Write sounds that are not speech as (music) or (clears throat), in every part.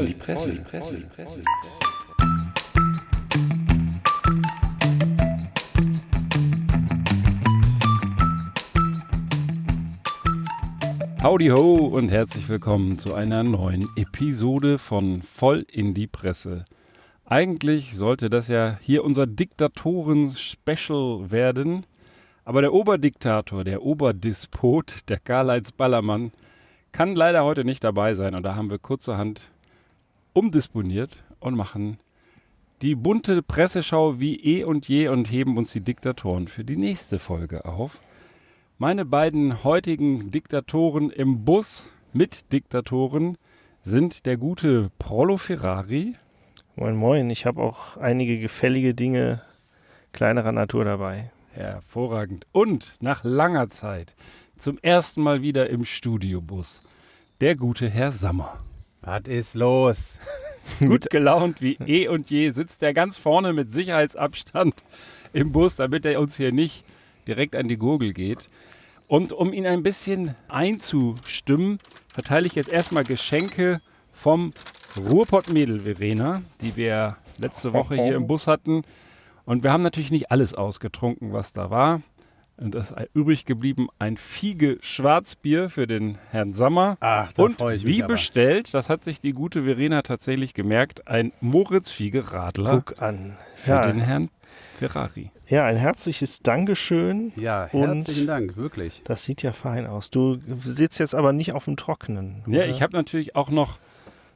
voll, die Presse, die Presse, die Presse. Howdy ho und herzlich willkommen zu einer neuen Episode von Voll in die Presse. Eigentlich sollte das ja hier unser Diktatoren-Special werden, aber der Oberdiktator, der Oberdispot, der Karl-Heinz Ballermann, kann leider heute nicht dabei sein und da haben wir kurzerhand umdisponiert und machen die bunte Presseschau wie eh und je und heben uns die Diktatoren für die nächste Folge auf. Meine beiden heutigen Diktatoren im Bus mit Diktatoren sind der gute Prollo Ferrari. Moin, moin. Ich habe auch einige gefällige Dinge kleinerer Natur dabei. Hervorragend. Und nach langer Zeit zum ersten Mal wieder im Studiobus der gute Herr Sammer. Was ist los? (laughs) Gut gelaunt wie eh und je sitzt er ganz vorne mit Sicherheitsabstand im Bus, damit er uns hier nicht direkt an die Gurgel geht. Und um ihn ein bisschen einzustimmen, verteile ich jetzt erstmal Geschenke vom Ruhrpott-Mädel Verena, die wir letzte Woche hier im Bus hatten. Und wir haben natürlich nicht alles ausgetrunken, was da war. Und es ist übrig geblieben ein Fiege Schwarzbier für den Herrn Sammer. Ach, da Und freue ich mich wie aber. bestellt, das hat sich die gute Verena tatsächlich gemerkt, ein Moritz Fiege Radler Guck an. für Ja, den Herrn Ferrari. ja, ein herzliches Dankeschön. Ja, Und- herzlichen Dank, wirklich. Das sieht ja fein aus. Du sitzt jetzt aber nicht auf dem Trockenen. Ja, oder? ich habe natürlich auch noch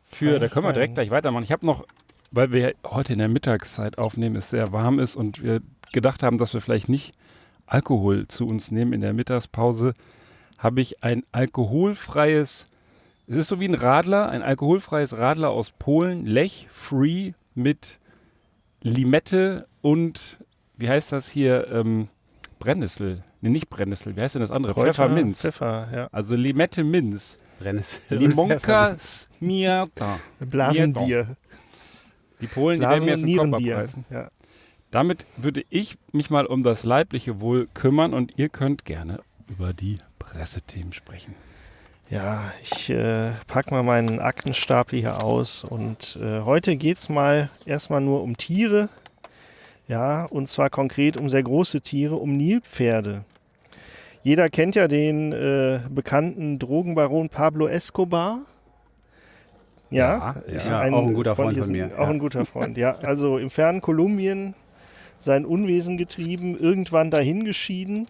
für, da können wir direkt gleich weitermachen. Ich habe noch, weil wir heute in der Mittagszeit aufnehmen, es sehr warm ist und wir gedacht haben, dass wir vielleicht nicht Alkohol zu uns nehmen in der Mittagspause, habe ich ein alkoholfreies, es ist so wie ein Radler, ein alkoholfreies Radler aus Polen, Lech Free mit Limette und, wie heißt das hier, ähm, Brennnessel. Nee, nicht Brennnessel, wie heißt denn das andere? Kräuter, Pfefferminz. Pfeffer, ja. Also Limette Minz. Brennnessel. Limonka (laughs) Smiata. Blasenbier. Die Polen, die Blasen- werden mir jetzt den Kopf abreißen. Ja. Damit würde ich mich mal um das leibliche Wohl kümmern und ihr könnt gerne über die Pressethemen sprechen. Ja, ich äh, pack mal meinen Aktenstapel hier aus und äh, heute geht's mal erstmal nur um Tiere. Ja, und zwar konkret um sehr große Tiere, um Nilpferde. Jeder kennt ja den äh, bekannten Drogenbaron Pablo Escobar. Ja, Ja, ist ja, auch ein guter Freund von mir, Auch ja. ein guter Freund, ja. Also im fernen Kolumbien sein Unwesen getrieben, irgendwann dahin geschieden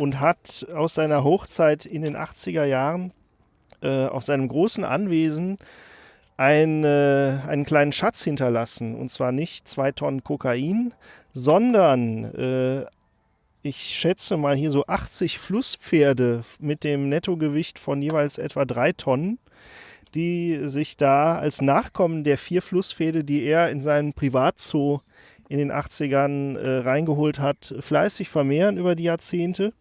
und hat aus seiner Hochzeit in den 80er Jahren äh, auf seinem großen Anwesen ein, äh, einen kleinen Schatz hinterlassen. Und zwar nicht zwei Tonnen Kokain, sondern äh, ich schätze mal hier so 80 Flusspferde mit dem Nettogewicht von jeweils etwa drei Tonnen, die sich da als Nachkommen der vier Flusspferde, die er in seinem Privatzoo in den 80ern äh, reingeholt hat, fleißig vermehren über die Jahrzehnte.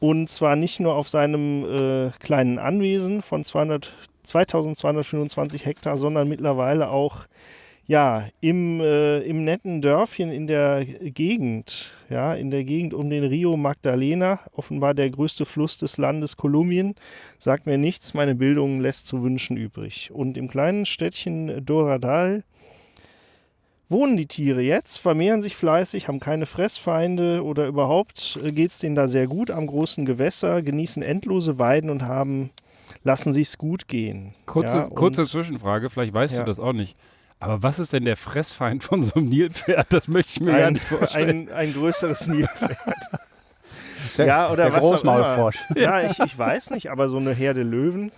Und zwar nicht nur auf seinem äh, kleinen Anwesen von 200, 2225 Hektar, sondern mittlerweile auch ja, im, äh, im netten Dörfchen in der Gegend, ja, in der Gegend um den Rio Magdalena, offenbar der größte Fluss des Landes Kolumbien, sagt mir nichts, meine Bildung lässt zu wünschen übrig. Und im kleinen Städtchen Doradal wohnen die Tiere jetzt, vermehren sich fleißig, haben keine Fressfeinde oder überhaupt geht es denen da sehr gut am großen Gewässer, genießen endlose Weiden und haben, lassen sich's gut gehen. Kurze, Ja, und- kurze Zwischenfrage, vielleicht weißt Ja. du das auch nicht. Aber was ist denn der Fressfeind von so einem Nilpferd? Das möchte ich mir ein, nicht vorstellen. ein, ein größeres Nilpferd. (laughs) ja, oder der was auch Großmaulfrosch. immer. Ja, ich, ich weiß nicht, aber so eine Herde Löwen,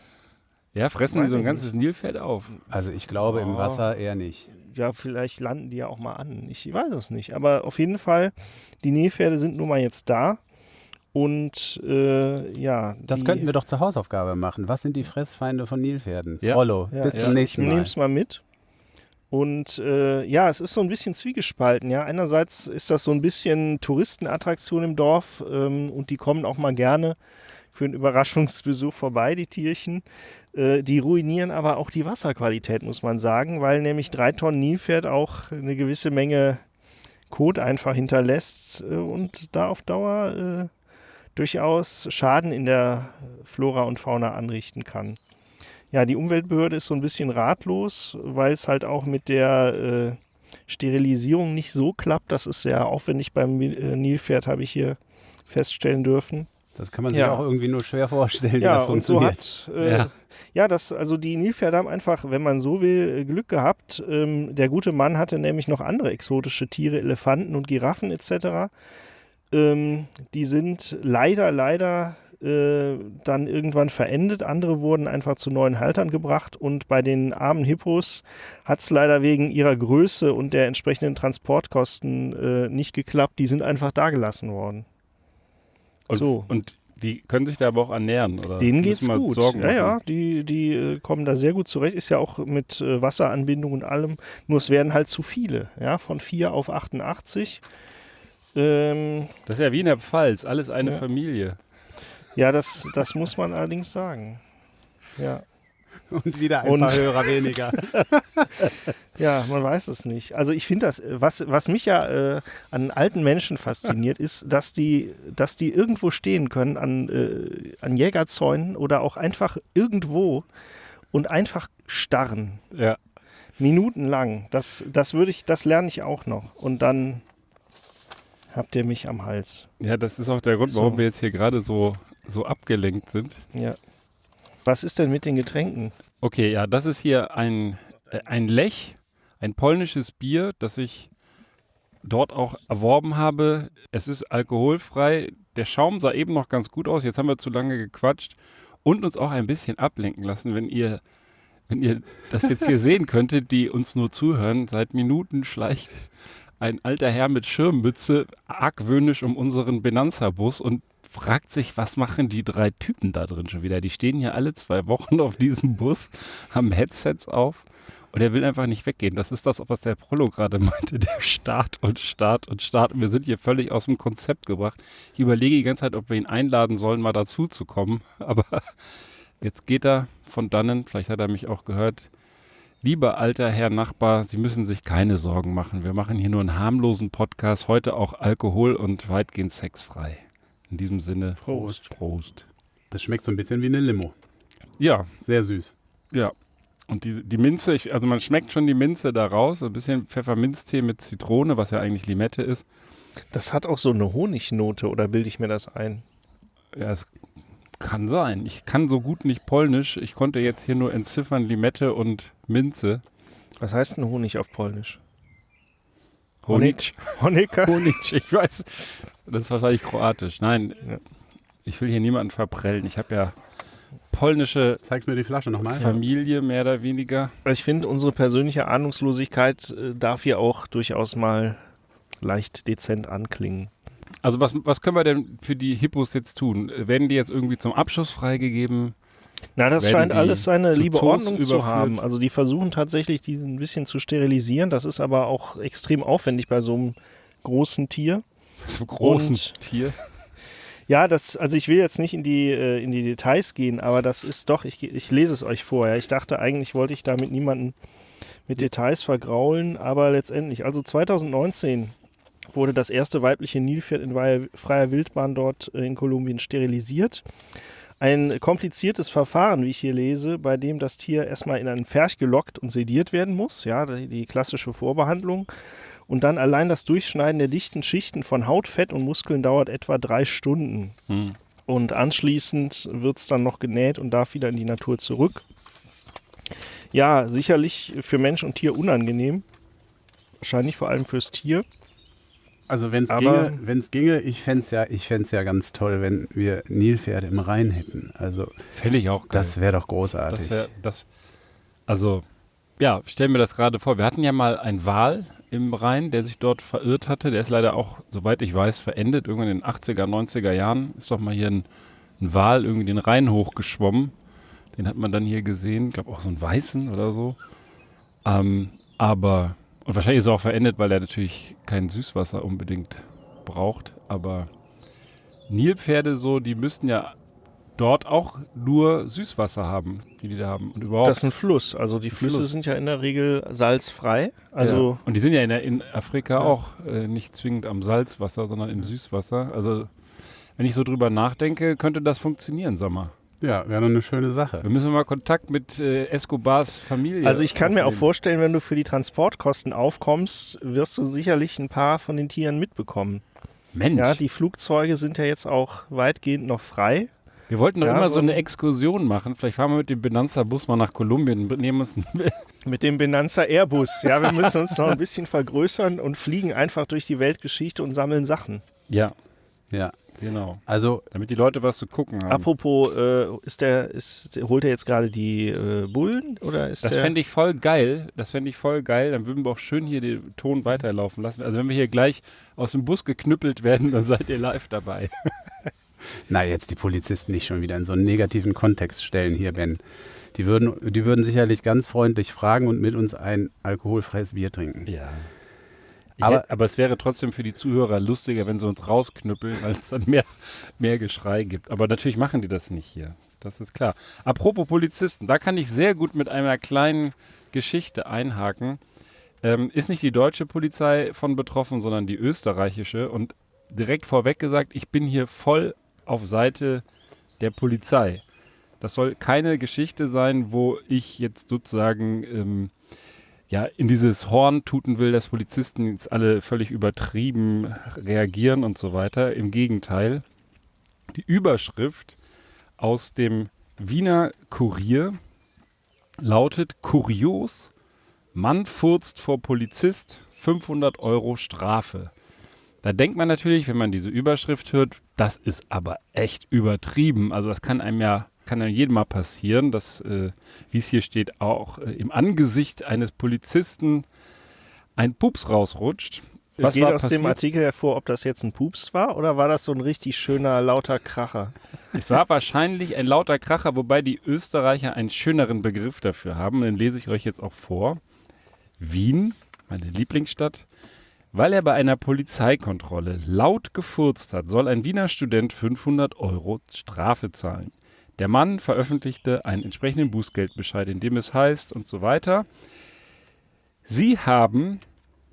ja, fressen die so ein ganzes Nilpferd auf. Also ich glaube im Oh. Wasser eher nicht. Ja, vielleicht landen die ja auch mal an. Ich weiß es nicht. Aber auf jeden Fall, die Nilpferde sind nun mal jetzt da. Und äh, ja. Das könnten wir doch zur Hausaufgabe machen. Was sind die Fressfeinde von Nilpferden? Ja. Rollo, Ja, bis ja, zum nächsten Ich Mal. nehme es mal mit. Und äh, ja, es ist so ein bisschen zwiegespalten. Ja, einerseits ist das so ein bisschen Touristenattraktion im Dorf ähm, und die kommen auch mal gerne für einen Überraschungsbesuch vorbei, die Tierchen. Äh, die ruinieren aber auch die Wasserqualität, muss man sagen, weil nämlich drei Tonnen Nilpferd auch eine gewisse Menge Kot einfach hinterlässt äh, und da auf Dauer äh, durchaus Schaden in der Flora und Fauna anrichten kann. Ja, die Umweltbehörde ist so ein bisschen ratlos, weil es halt auch mit der äh, Sterilisierung nicht so klappt. Das ist sehr aufwendig beim äh, Nilpferd, habe ich hier feststellen dürfen. Das kann man sich Ja. auch irgendwie nur schwer vorstellen, wie Ja, das und so funktioniert. hat, äh, ja. Ja. das, also die Nilpferde haben einfach, wenn man so will, Glück gehabt. Ähm, der gute Mann hatte nämlich noch andere exotische Tiere, Elefanten und Giraffen etc. Ähm, die sind leider, leider äh, dann irgendwann verendet. Andere wurden einfach zu neuen Haltern gebracht und bei den armen Hippos hat es leider wegen ihrer Größe und der entsprechenden Transportkosten äh, nicht geklappt. Die sind einfach dagelassen worden. Und, So. und die können sich da aber auch ernähren, oder? Denen geht's gut. Sorgen ja, ja, die, die äh, kommen da sehr gut zurecht. Ist ja auch mit äh, Wasseranbindung und allem. Nur es werden halt zu viele. Ja, von 4 auf 88. Ähm, Das ist ja wie in der Pfalz, alles eine Ja. Familie. ja, das, das muss man allerdings sagen. Ja. (laughs) Und wieder ein Und- paar Hörer weniger. (laughs) ja, man weiß es nicht. Also ich finde das, was, was mich ja äh, an alten Menschen fasziniert, ist, dass die, dass die irgendwo stehen können an, äh, an Jägerzäunen oder auch einfach irgendwo und einfach starren. Ja. Minutenlang. Das, das würde ich, das lerne ich auch noch. Und dann habt ihr mich am Hals. Ja, das ist auch der Grund, So. warum wir jetzt hier gerade so, so abgelenkt sind. Ja. Was ist denn mit den Getränken? Okay, ja, das ist hier ein, äh, ein Lech, ein polnisches Bier, das ich dort auch erworben habe. Es ist alkoholfrei. Der Schaum sah eben noch ganz gut aus. Jetzt haben wir zu lange gequatscht und uns auch ein bisschen ablenken lassen, wenn ihr, wenn ihr das jetzt hier (laughs) sehen könntet, die uns nur zuhören. Seit Minuten schleicht ein alter Herr mit Schirmmütze argwöhnisch um unseren Benanza-Bus und fragt sich, was machen die drei Typen da drin schon wieder? Die stehen hier alle zwei Wochen auf diesem Bus, haben Headsets auf und er will einfach nicht weggehen. Das ist das, was der Prollo gerade meinte, der Start und Start und Start. Und wir sind hier völlig aus dem Konzept gebracht. Ich überlege die ganze Zeit, ob wir ihn einladen sollen, mal dazu zu kommen. (laughs) Aber jetzt geht er von dannen, vielleicht hat er mich auch gehört. Lieber alter Herr Nachbar, Sie müssen sich keine Sorgen machen. Wir machen hier nur einen harmlosen Podcast, heute auch Alkohol und weitgehend sexfrei. In diesem Sinne, Prost. Prost. Das schmeckt so ein bisschen wie eine Limo. Ja, Sehr süß. ja. Und die, die Minze, ich, also man schmeckt schon die Minze da raus. Ein bisschen Pfefferminztee mit Zitrone, was ja eigentlich Limette ist. Das hat auch so eine Honignote, oder bilde ich mir das ein? Ja, es kann sein. Ich kann so gut nicht Polnisch. Ich konnte jetzt hier nur entziffern Limette und Minze. Was heißt denn Honig auf Polnisch? Honig. Honecker? Honig, ich weiß. Das ist wahrscheinlich kroatisch. Nein, Ja. ich will hier niemanden verprellen. Ich habe ja polnische Zeigst mir die Flasche nochmal? Familie, mehr oder weniger. Ich finde, unsere persönliche Ahnungslosigkeit äh, darf hier auch durchaus mal leicht dezent anklingen. Also was, was können wir denn für die Hippos jetzt tun? Werden die jetzt irgendwie zum Abschuss freigegeben? Na, das scheint alles seine zu liebe Zoos Ordnung zu überführt? haben. Also die versuchen tatsächlich, die ein bisschen zu sterilisieren. Das ist aber auch extrem aufwendig bei so einem großen Tier. (laughs) So großen Und- Tier. (laughs) Ja, das, also ich will jetzt nicht in die, äh, in die Details gehen, aber das ist doch, ich, ich lese es euch vor. Ja. Ich dachte, eigentlich wollte ich damit niemanden mit Details vergraulen, aber letztendlich, also 2019 wurde das erste weibliche Nilpferd in freier- freier Wildbahn dort äh, in Kolumbien sterilisiert. Ein kompliziertes Verfahren, wie ich hier lese, bei dem das Tier erstmal in einen Pferch gelockt und sediert werden muss, ja, die, klassische Vorbehandlung. Und dann allein das Durchschneiden der dichten Schichten von Haut, Fett und Muskeln dauert etwa drei Stunden. Hm. Und anschließend wird es dann noch genäht und darf wieder in die Natur zurück. Ja, sicherlich für Mensch und Tier unangenehm. Wahrscheinlich vor allem fürs Tier. Also wenn es ginge, wenn's ginge, ich fände es ja, ich fänd's ja ganz toll, wenn wir Nilpferde im Rhein hätten. Also ich auch geil. das wäre doch großartig. Das wär, das, also, ja, stellen wir das gerade vor. Wir hatten ja mal einen Wal im Rhein, der sich dort verirrt hatte. Der ist leider auch, soweit ich weiß, verendet. Irgendwann in den 80er, 90er Jahren ist doch mal hier ein, ein Wal irgendwie den Rhein hochgeschwommen. Den hat man dann hier gesehen. Ich glaube auch so einen weißen oder so. Ähm, aber, und wahrscheinlich ist er auch verendet, weil er natürlich kein Süßwasser unbedingt braucht. Aber Nilpferde so, die müssten ja dort auch nur Süßwasser haben, die die da haben. Und überhaupt. Das ist ein Fluss. Also die Flüsse Fluss. sind ja in der Regel salzfrei. Also ja. Und die sind ja in, der, in Afrika auch äh, nicht zwingend am Salzwasser, sondern im Süßwasser. Also wenn ich so drüber nachdenke, könnte das funktionieren, sag mal. Ja, wäre doch eine schöne Sache. Wir müssen mal Kontakt mit äh, Escobars Familie. Also ich kann mir auch aufnehmen. vorstellen, wenn du für die Transportkosten aufkommst, wirst du sicherlich ein paar von den Tieren mitbekommen. Mensch, Ja, die Flugzeuge sind ja jetzt auch weitgehend noch frei. wir wollten doch Ja, immer so so eine ein- Exkursion machen. Vielleicht fahren wir mit dem Benanza-Bus mal nach Kolumbien und nehmen uns einen (laughs) Mit dem Benanza Airbus. Ja, wir müssen uns noch ein bisschen vergrößern und fliegen einfach durch die Weltgeschichte und sammeln Sachen. Ja, Ja, genau. also Damit die Leute was zu gucken haben. Apropos, äh, ist der, ist, holt er jetzt gerade die äh, Bullen oder ist Das fände ich voll geil. Das fände ich voll geil. Dann würden wir auch schön hier den Ton weiterlaufen lassen. Also wenn wir hier gleich aus dem Bus geknüppelt werden, dann seid ihr live dabei. (laughs) Na, jetzt die Polizisten nicht schon wieder in so einen negativen Kontext stellen hier, Ben. Die würden, die würden sicherlich ganz freundlich fragen und mit uns ein alkoholfreies Bier trinken. Ja. Aber- aber es wäre trotzdem für die Zuhörer lustiger, wenn sie uns rausknüppeln, weil es dann mehr, mehr Geschrei gibt. Aber natürlich machen die das nicht hier. Das ist klar. Apropos Polizisten, da kann ich sehr gut mit einer kleinen Geschichte einhaken. Ähm, ist nicht die deutsche Polizei von betroffen, sondern die österreichische. Und direkt vorweg gesagt, ich bin hier voll auf Seite der Polizei. Das soll keine Geschichte sein, wo ich jetzt sozusagen ähm, ja, in dieses Horn tuten will, dass Polizisten jetzt alle völlig übertrieben reagieren und so weiter. Im Gegenteil. Die Überschrift aus dem Wiener Kurier lautet Kurios, Mann furzt vor Polizist, 500 Euro Strafe. Da denkt man natürlich, wenn man diese Überschrift hört, das ist aber echt übertrieben. Also das kann einem ja, kann einem jedem mal passieren, dass, äh, wie es hier steht, auch äh, im Angesicht eines Polizisten ein Pups rausrutscht. Was Geht war aus passiert? dem Artikel hervor, ob das jetzt ein Pups war oder war das so ein richtig schöner, lauter Kracher? Es war wahrscheinlich ein lauter Kracher, wobei die Österreicher einen schöneren Begriff dafür haben. Den lese ich euch jetzt auch vor. Wien, meine Lieblingsstadt. Weil er bei einer Polizeikontrolle laut gefurzt hat, soll ein Wiener Student 500 Euro Strafe zahlen. Der Mann veröffentlichte einen entsprechenden Bußgeldbescheid, in dem es heißt und so weiter. Sie haben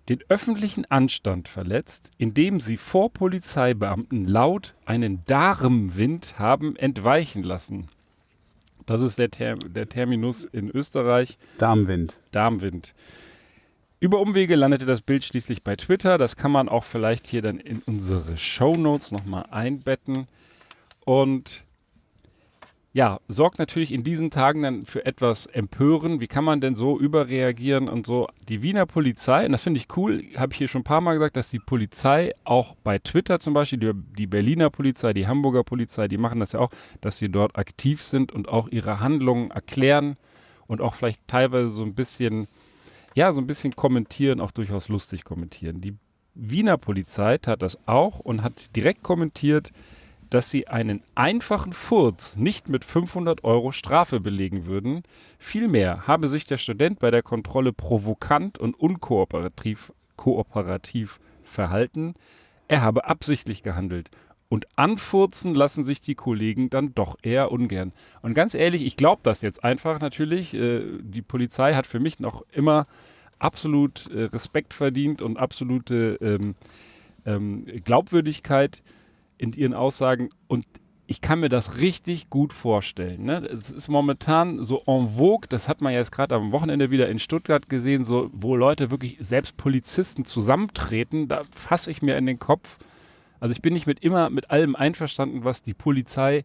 den öffentlichen Anstand verletzt, indem sie vor Polizeibeamten laut einen Darmwind haben entweichen lassen. Das ist der, Ter der Terminus in Österreich, Darmwind. Darmwind. Über Umwege landete das Bild schließlich bei Twitter. Das kann man auch vielleicht hier dann in unsere Shownotes nochmal einbetten. Und ja, sorgt natürlich in diesen Tagen dann für etwas Empören. Wie kann man denn so überreagieren und so? Die Wiener Polizei, und das finde ich cool, habe ich hier schon ein paar Mal gesagt, dass die Polizei auch bei Twitter zum Beispiel, die, die Berliner Polizei, die Hamburger Polizei, die machen das ja auch, dass sie dort aktiv sind und auch ihre Handlungen erklären und auch vielleicht teilweise so ein bisschen, ja, so ein bisschen kommentieren, auch durchaus lustig kommentieren. Die Wiener Polizei tat das auch und hat direkt kommentiert, dass sie einen einfachen Furz nicht mit 500 Euro Strafe belegen würden. Vielmehr habe sich der Student bei der Kontrolle provokant und unkooperativ kooperativ verhalten. Er habe absichtlich gehandelt. Und anfurzen lassen sich die Kollegen dann doch eher ungern. Und ganz ehrlich, ich glaube das jetzt einfach natürlich. Äh, die Polizei hat für mich noch immer absolut äh, Respekt verdient und absolute ähm, ähm, Glaubwürdigkeit in ihren Aussagen und ich kann mir das richtig gut vorstellen. Ne? Es ist momentan so en vogue, das hat man jetzt gerade am Wochenende wieder in Stuttgart gesehen, so, wo Leute wirklich, selbst Polizisten zusammentreten, da fasse ich mir in den Kopf. Also ich bin nicht mit immer mit allem einverstanden, was die Polizei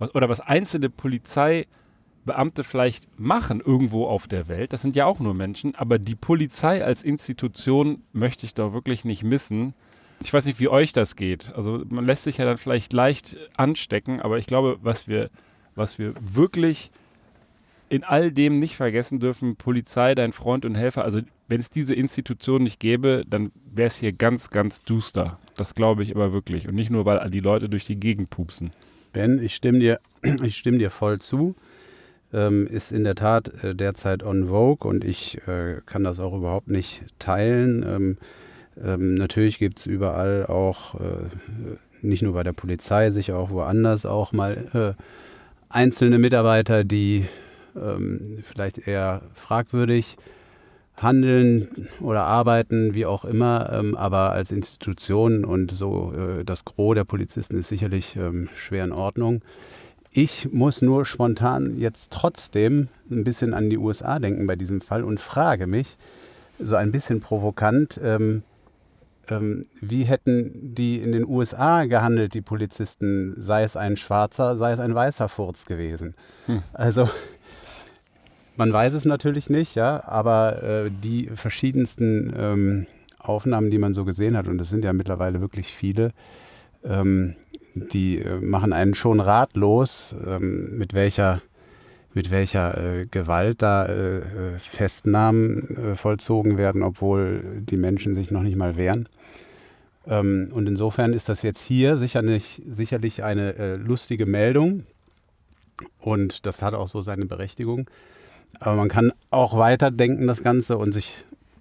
was, oder was einzelne Polizeibeamte vielleicht machen irgendwo auf der Welt. Das sind ja auch nur Menschen, aber die Polizei als Institution möchte ich da wirklich nicht missen. Ich weiß nicht, wie euch das geht. Also man lässt sich ja dann vielleicht leicht anstecken, aber ich glaube, was wir, was wir wirklich in all dem nicht vergessen dürfen, Polizei, dein Freund und Helfer, also wenn es diese Institution nicht gäbe, dann wäre es hier ganz, ganz duster. Das glaube ich aber wirklich. Und nicht nur, weil die Leute durch die Gegend pupsen. Ben, ich stimme dir, (clears throat) ich stimme dir voll zu. Ähm, ist in der Tat äh, derzeit on vogue und ich äh, kann das auch überhaupt nicht teilen. Ähm, ähm, natürlich gibt es überall auch, äh, nicht nur bei der Polizei, sicher auch woanders auch mal äh, einzelne Mitarbeiter, die ähm, vielleicht eher fragwürdig handeln oder arbeiten, wie auch immer, ähm, aber als Institution und so äh, das Gros der Polizisten ist sicherlich ähm, schwer in Ordnung. ich muss nur spontan jetzt trotzdem ein bisschen an die USA denken bei diesem Fall und frage mich, so ein bisschen provokant, ähm, wie hätten die in den USA gehandelt, die Polizisten, sei es ein schwarzer, sei es ein weißer Furz gewesen. Hm. Also man weiß es natürlich nicht, ja, aber äh, die verschiedensten ähm, Aufnahmen, die man so gesehen hat, und es sind ja mittlerweile wirklich viele, ähm, die äh, machen einen schon ratlos, ähm, mit welcher, mit welcher äh, Gewalt da äh, äh, Festnahmen äh, vollzogen werden, obwohl die Menschen sich noch nicht mal wehren. Ähm, und insofern ist das jetzt hier sicherlich, sicherlich eine äh, lustige Meldung und das hat auch so seine Berechtigung. Aber man kann auch weiterdenken, das Ganze, und sich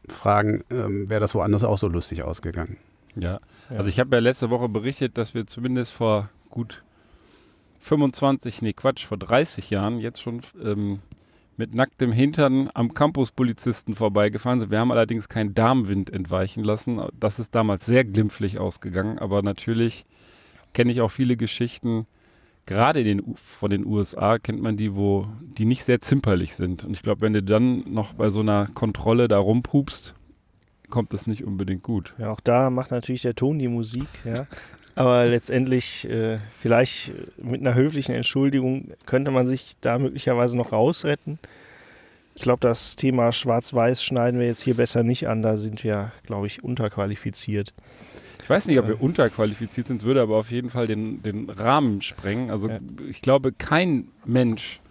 fragen, ähm, wäre das woanders auch so lustig ausgegangen. Ja, also ich habe ja letzte Woche berichtet, dass wir zumindest vor gut 25, nee Quatsch, vor 30 Jahren jetzt schon ähm, mit nacktem Hintern am Campuspolizisten vorbeigefahren sind. Wir haben allerdings keinen Darmwind entweichen lassen. Das ist damals sehr glimpflich ausgegangen, aber natürlich kenne ich auch viele Geschichten, gerade den, von den USA kennt man die, wo die nicht sehr zimperlich sind. Und ich glaube, wenn du dann noch bei so einer Kontrolle da rumpupst, kommt das nicht unbedingt gut. Ja, auch da macht natürlich der Ton die Musik, ja. (laughs) Aber letztendlich, äh, vielleicht mit einer höflichen Entschuldigung, könnte man sich da möglicherweise noch rausretten. Ich glaube, das Thema Schwarz-Weiß schneiden wir jetzt hier besser nicht an. Da sind wir, glaube ich, unterqualifiziert. Ich weiß nicht, ob wir unterqualifiziert sind, es würde aber auf jeden Fall den, den Rahmen sprengen. Also ja. ich glaube, kein Mensch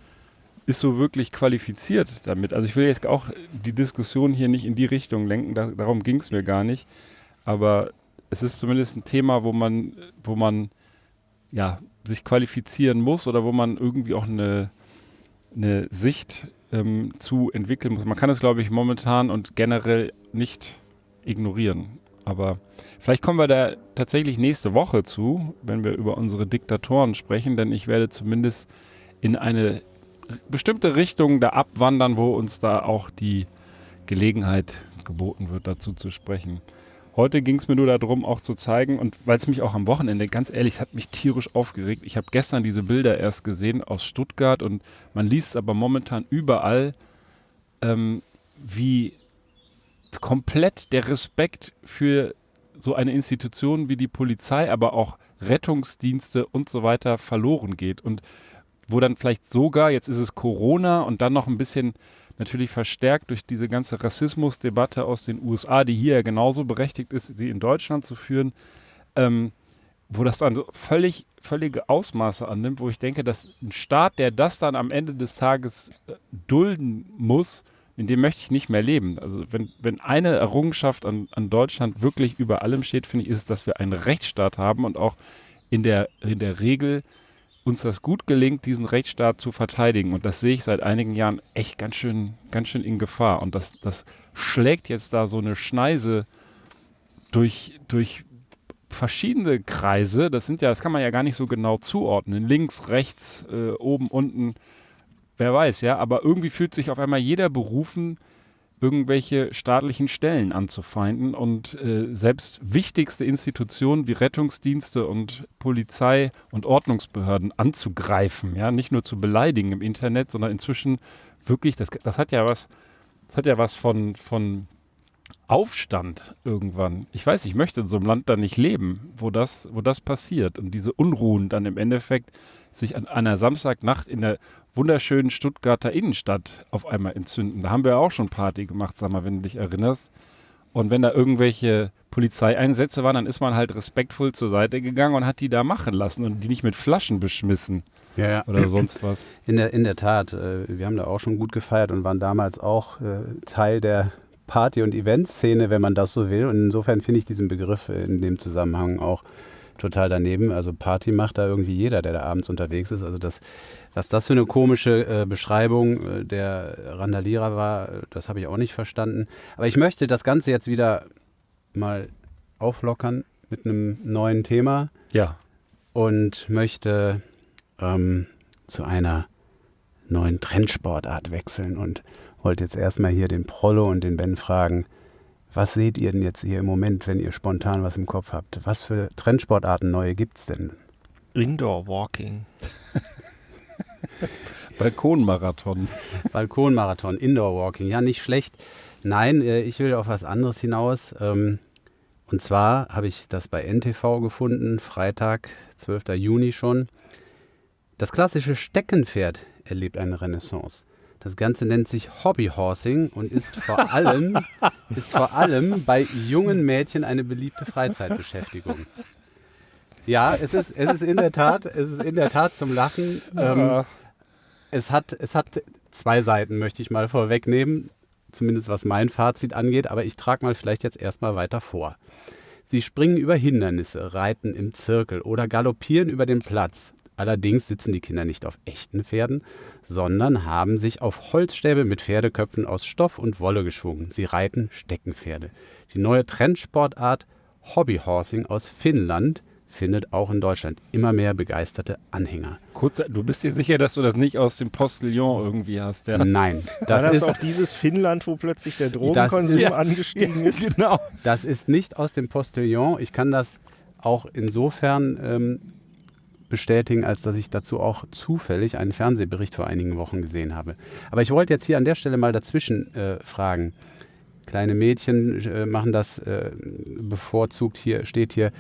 ist so wirklich qualifiziert damit. Also ich will jetzt auch die Diskussion hier nicht in die Richtung lenken, da, darum ging es mir gar nicht. Aber es ist zumindest ein Thema, wo man, wo man ja, sich qualifizieren muss oder wo man irgendwie auch eine, eine Sicht ähm, zu entwickeln muss. Man kann es, glaube ich, momentan und generell nicht ignorieren. Aber vielleicht kommen wir da tatsächlich nächste Woche zu, wenn wir über unsere Diktatoren sprechen, denn ich werde zumindest in eine bestimmte Richtung da abwandern, wo uns da auch die Gelegenheit geboten wird, dazu zu sprechen. Heute ging es mir nur darum, auch zu zeigen, und weil es mich auch am Wochenende, ganz ehrlich, es hat mich tierisch aufgeregt. Ich habe gestern diese Bilder erst gesehen aus Stuttgart und man liest aber momentan überall, ähm, wie komplett der Respekt für so eine Institution wie die Polizei, aber auch Rettungsdienste und so weiter verloren geht. Und wo dann vielleicht sogar, jetzt ist es Corona und dann noch ein bisschen natürlich verstärkt durch diese ganze Rassismusdebatte aus den USA, die hier ja genauso berechtigt ist, sie in Deutschland zu führen, ähm, wo das dann so völlig, völlige Ausmaße annimmt, wo ich denke, dass ein Staat, der das dann am Ende des Tages äh, dulden muss, in dem möchte ich nicht mehr leben. Also wenn, wenn eine Errungenschaft an, an Deutschland wirklich über allem steht, finde ich, ist es, dass wir einen Rechtsstaat haben und auch in der, in der Regel uns das gut gelingt, diesen Rechtsstaat zu verteidigen. Und das sehe ich seit einigen Jahren echt ganz schön, ganz schön in Gefahr. Und das, das schlägt jetzt da so eine Schneise durch, durch verschiedene Kreise. Das sind ja, das kann man ja gar nicht so genau zuordnen. Links, rechts, äh, oben, unten wer weiß, ja, aber irgendwie fühlt sich auf einmal jeder berufen, irgendwelche staatlichen Stellen anzufeinden. Und äh, selbst wichtigste Institutionen wie Rettungsdienste und Polizei und Ordnungsbehörden anzugreifen, ja, nicht nur zu beleidigen im Internet, sondern inzwischen wirklich, das, das hat ja was, das hat ja was von, von Aufstand irgendwann. Ich weiß, ich möchte in so einem Land da nicht leben, wo das, wo das passiert und diese Unruhen dann im Endeffekt sich an einer Samstagnacht in der wunderschönen Stuttgarter Innenstadt auf einmal entzünden. Da haben wir auch schon Party gemacht, sag mal, wenn du dich erinnerst. Und wenn da irgendwelche Polizeieinsätze waren, dann ist man halt respektvoll zur Seite gegangen und hat die da machen lassen und die nicht mit Flaschen beschmissen ja, ja. oder sonst was. In der, in der Tat, äh, wir haben da auch schon gut gefeiert und waren damals auch äh, Teil der Party- und Eventszene, wenn man das so will. Und insofern finde ich diesen Begriff in dem Zusammenhang auch total daneben. Also Party macht da irgendwie jeder, der da abends unterwegs ist. Also das, was das für eine komische äh, Beschreibung äh, der Randalierer war, das habe ich auch nicht verstanden. Aber ich möchte das Ganze jetzt wieder mal auflockern mit einem neuen Thema. Ja. Und möchte ähm, zu einer neuen Trendsportart wechseln und wollte jetzt erstmal hier den Prollo und den Ben fragen, was seht ihr denn jetzt hier im Moment, wenn ihr spontan was im Kopf habt? Was für Trendsportarten neue gibt es denn? Indoor Walking. (laughs) Balkonmarathon. Balkonmarathon, Indoor Walking. Ja, nicht schlecht. Nein, äh, ich will auf was anderes hinaus. Ähm, und zwar habe ich das bei NTV gefunden, Freitag, 12. Juni schon. Das klassische Steckenpferd erlebt eine Renaissance. Das Ganze nennt sich Hobbyhorsing und ist vor allem, (laughs) ist vor allem bei jungen Mädchen eine beliebte Freizeitbeschäftigung. Ja, es ist, es ist in der Tat, es ist in der Tat zum Lachen. Ähm, es, hat, es hat zwei Seiten, möchte ich mal vorwegnehmen, zumindest was mein Fazit angeht, aber ich trage mal vielleicht jetzt erstmal weiter vor. Sie springen über Hindernisse, reiten im Zirkel oder galoppieren über den Platz. Allerdings sitzen die Kinder nicht auf echten Pferden, sondern haben sich auf Holzstäbe mit Pferdeköpfen aus Stoff und Wolle geschwungen. Sie reiten Steckenpferde. Die neue Trendsportart Hobbyhorsing aus Finnland findet auch in Deutschland immer mehr begeisterte Anhänger. Kurz, du bist dir sicher, dass du das nicht aus dem Postillon irgendwie hast, ja? Nein, Das (laughs) das War das ist, auch dieses Finnland, wo plötzlich der Drogenkonsum ist- angestiegen ist? genau. (laughs) das ist nicht aus dem Postillon. Ich kann das auch insofern ähm, bestätigen, als dass ich dazu auch zufällig einen Fernsehbericht vor einigen Wochen gesehen habe. Aber ich wollte jetzt hier an der Stelle mal dazwischen äh, fragen. Kleine Mädchen äh, machen das äh, bevorzugt hier, steht hier.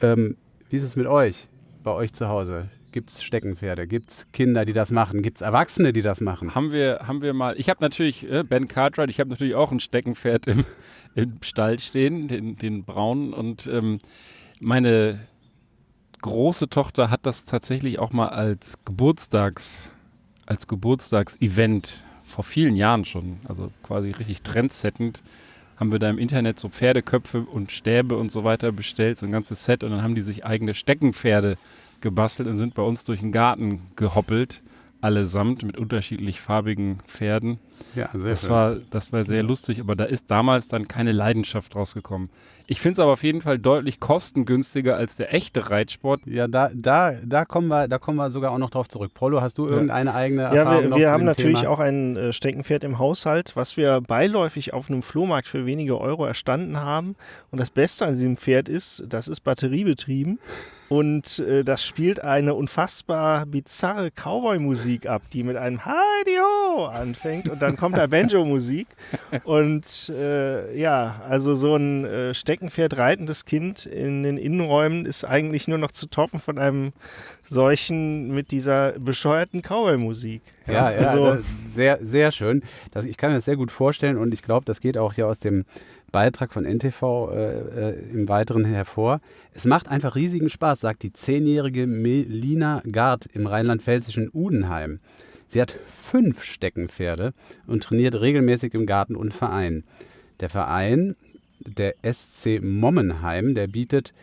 Ähm, wie ist es mit euch, bei euch zu Hause? Gibt es Steckenpferde? Gibt es Kinder, die das machen? Gibt es Erwachsene, die das machen? Haben wir, haben wir mal, ich habe natürlich, äh, Ben Cartwright, ich habe natürlich auch ein Steckenpferd im, (laughs) im Stall stehen, den, den braunen. Und ähm, meine große Tochter hat das tatsächlich auch mal als Geburtstags, als Geburtstagsevent vor vielen Jahren schon, also quasi richtig trendsettend, haben wir da im Internet so Pferdeköpfe und Stäbe und so weiter bestellt, so ein ganzes Set. Und dann haben die sich eigene Steckenpferde gebastelt und sind bei uns durch den Garten gehoppelt, allesamt mit unterschiedlich farbigen Pferden. Ja, sehr Das schön. war, das war sehr lustig, aber da ist damals dann keine Leidenschaft rausgekommen. Ich finde es aber auf jeden Fall deutlich kostengünstiger als der echte Reitsport. Ja, da, da, da, kommen wir, da kommen wir sogar auch noch drauf zurück. Prolo, hast du irgendeine eigene Ja, Erfahrung wir, noch wir zu haben natürlich Thema? auch ein äh, Steckenpferd im Haushalt, was wir beiläufig auf einem Flohmarkt für wenige Euro erstanden haben. Und das Beste an diesem Pferd ist, das ist batteriebetrieben und äh, das spielt eine unfassbar bizarre Cowboy-Musik ab, die mit einem Heidi-Ho anfängt und dann kommt da (laughs) Banjo-Musik. Und äh, ja, also so ein äh, Steckenpferd reitendes Kind in den Innenräumen ist eigentlich nur noch zu toppen von einem solchen mit dieser bescheuerten Cowboy-Musik. Ja, ja, also da- sehr, sehr schön. Das, ich kann mir das sehr gut vorstellen und ich glaube, das geht auch hier aus dem Beitrag von NTV äh, äh, im Weiteren hervor. Es macht einfach riesigen Spaß, sagt die zehnjährige Melina Gard im rheinland-pfälzischen Udenheim. Sie hat fünf Steckenpferde und trainiert regelmäßig im Garten und Verein. Der Verein, der SC Mommenheim, der bietet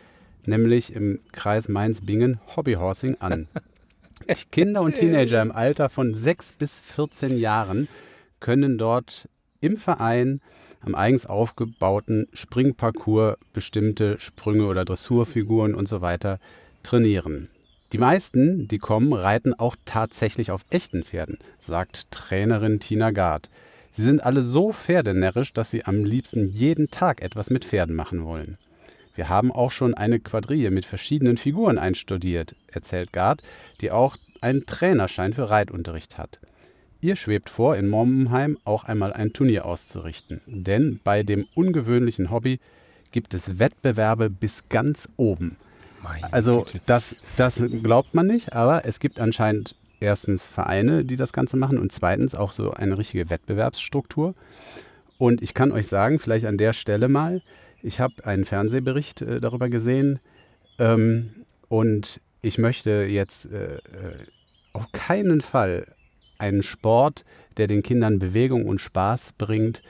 nämlich im Kreis Mainz-Bingen Hobbyhorsing an. (laughs) Kinder und Teenager im Alter von 6 bis 14 Jahren können dort im Verein am eigens aufgebauten Springparcours bestimmte Sprünge oder Dressurfiguren und so weiter trainieren. Die meisten, die kommen, reiten auch tatsächlich auf echten Pferden, sagt Trainerin Tina Gard. Sie sind alle so pferdenärrisch, dass sie am liebsten jeden Tag etwas mit Pferden machen wollen. Wir haben auch schon eine Quadrille mit verschiedenen Figuren einstudiert, erzählt Gard, die auch einen Trainerschein für Reitunterricht hat. Ihr schwebt vor, in Mommenheim auch einmal ein Turnier auszurichten. Denn bei dem ungewöhnlichen Hobby gibt es Wettbewerbe bis ganz oben. Also das, das glaubt man nicht, aber es gibt anscheinend erstens Vereine, die das Ganze machen und zweitens auch so eine richtige Wettbewerbsstruktur. Und ich kann euch sagen, vielleicht an der Stelle mal, ich habe einen Fernsehbericht äh, darüber gesehen ähm, und ich möchte jetzt äh, äh, auf keinen Fall einen Sport, der den Kindern Bewegung und Spaß bringt,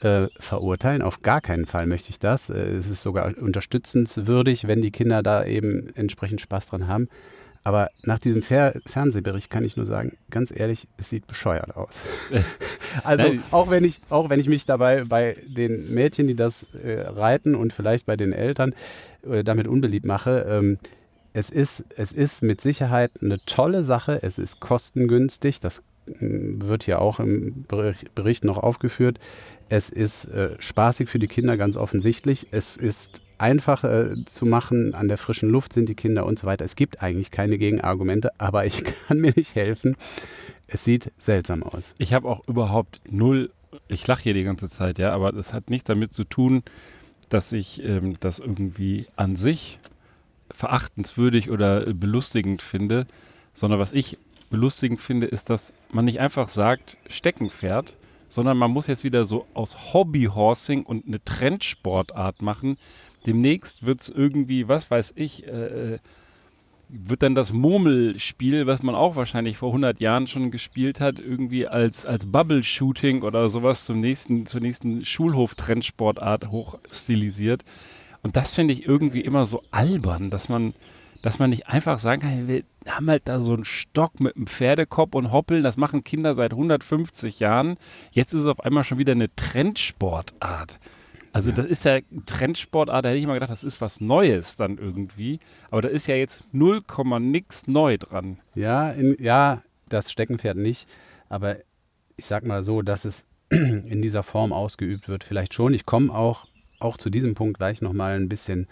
äh, verurteilen. Auf gar keinen Fall möchte ich das. Äh, es ist sogar unterstützenswürdig, wenn die Kinder da eben entsprechend Spaß dran haben. Aber nach diesem Fer Fernsehbericht kann ich nur sagen, ganz ehrlich, es sieht bescheuert aus. (laughs) (laughs) also Nein. auch wenn ich, auch wenn ich mich dabei bei den Mädchen, die das äh, reiten und vielleicht bei den Eltern äh, damit unbeliebt mache, ähm, es ist, es ist mit Sicherheit eine tolle Sache. Es ist kostengünstig. Das wird hier auch im Bericht, noch aufgeführt. Es ist äh, spaßig für die Kinder, ganz offensichtlich. Es ist einfach äh, zu machen, an der frischen Luft sind die Kinder und so weiter. Es gibt eigentlich keine Gegenargumente, aber ich (laughs) kann mir nicht helfen. es sieht seltsam aus. Ich habe auch überhaupt null, ich lache hier die ganze Zeit, ja, aber das hat nichts damit zu tun, dass ich ähm, das irgendwie an sich verachtenswürdig oder belustigend finde, sondern was ich belustigend finde, ist, dass man nicht einfach sagt, Steckenpferd, sondern man muss jetzt wieder so aus Hobbyhorsing und eine Trendsportart machen. Demnächst wird es irgendwie, was weiß ich, äh, wird dann das Murmelspiel, was man auch wahrscheinlich vor 100 Jahren schon gespielt hat, irgendwie als, als Bubble-Shooting oder sowas zum nächsten, zur nächsten Schulhof-Trendsportart hochstilisiert. Und das finde ich irgendwie immer so albern, dass man, dass man nicht einfach sagen kann, wir haben halt da so einen Stock mit einem Pferdekopf und Hoppeln, das machen Kinder seit 150 Jahren. Jetzt ist es auf einmal schon wieder eine Trendsportart. Also ja. das ist ja Trendsportart, da hätte ich mal gedacht, das ist was Neues dann irgendwie. Aber da ist ja jetzt 0, nix neu dran. Ja, in, ja, das Steckenpferd nicht. Aber ich sag mal so, dass es (clears throat) in dieser Form ausgeübt wird, vielleicht schon. Ich komme auch, auch zu diesem Punkt gleich nochmal ein bisschen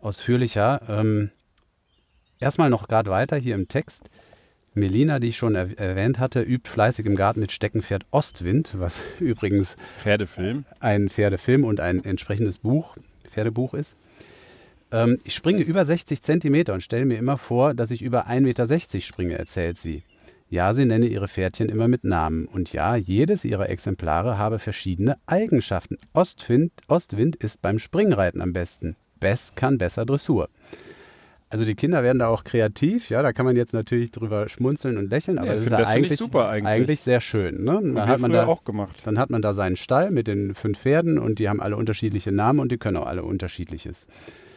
ausführlicher. Ähm, erstmal noch gerade weiter hier im Text. Melina, die ich schon er erwähnt hatte, übt fleißig im Garten mit Steckenpferd Ostwind, was (laughs) übrigens Pferdefilm. ein Pferdefilm und ein entsprechendes Buch, Pferdebuch ist. Ähm, ich springe über 60 Zentimeter und stelle mir immer vor, dass ich über 1,60 Meter springe, erzählt sie. Ja, sie nenne ihre Pferdchen immer mit Namen. Und ja, jedes ihrer Exemplare habe verschiedene Eigenschaften. Ostwind, Ostwind ist beim Springreiten am besten. Bess kann besser Dressur. Also die Kinder werden da auch kreativ, ja, da kann man jetzt natürlich drüber schmunzeln und lächeln, aber ja, das ist ja eigentlich, super eigentlich. eigentlich sehr schön. Ne? Dann hat man da auch gemacht. Dann hat man da seinen Stall mit den fünf Pferden und die haben alle unterschiedliche Namen und die können auch alle unterschiedliches.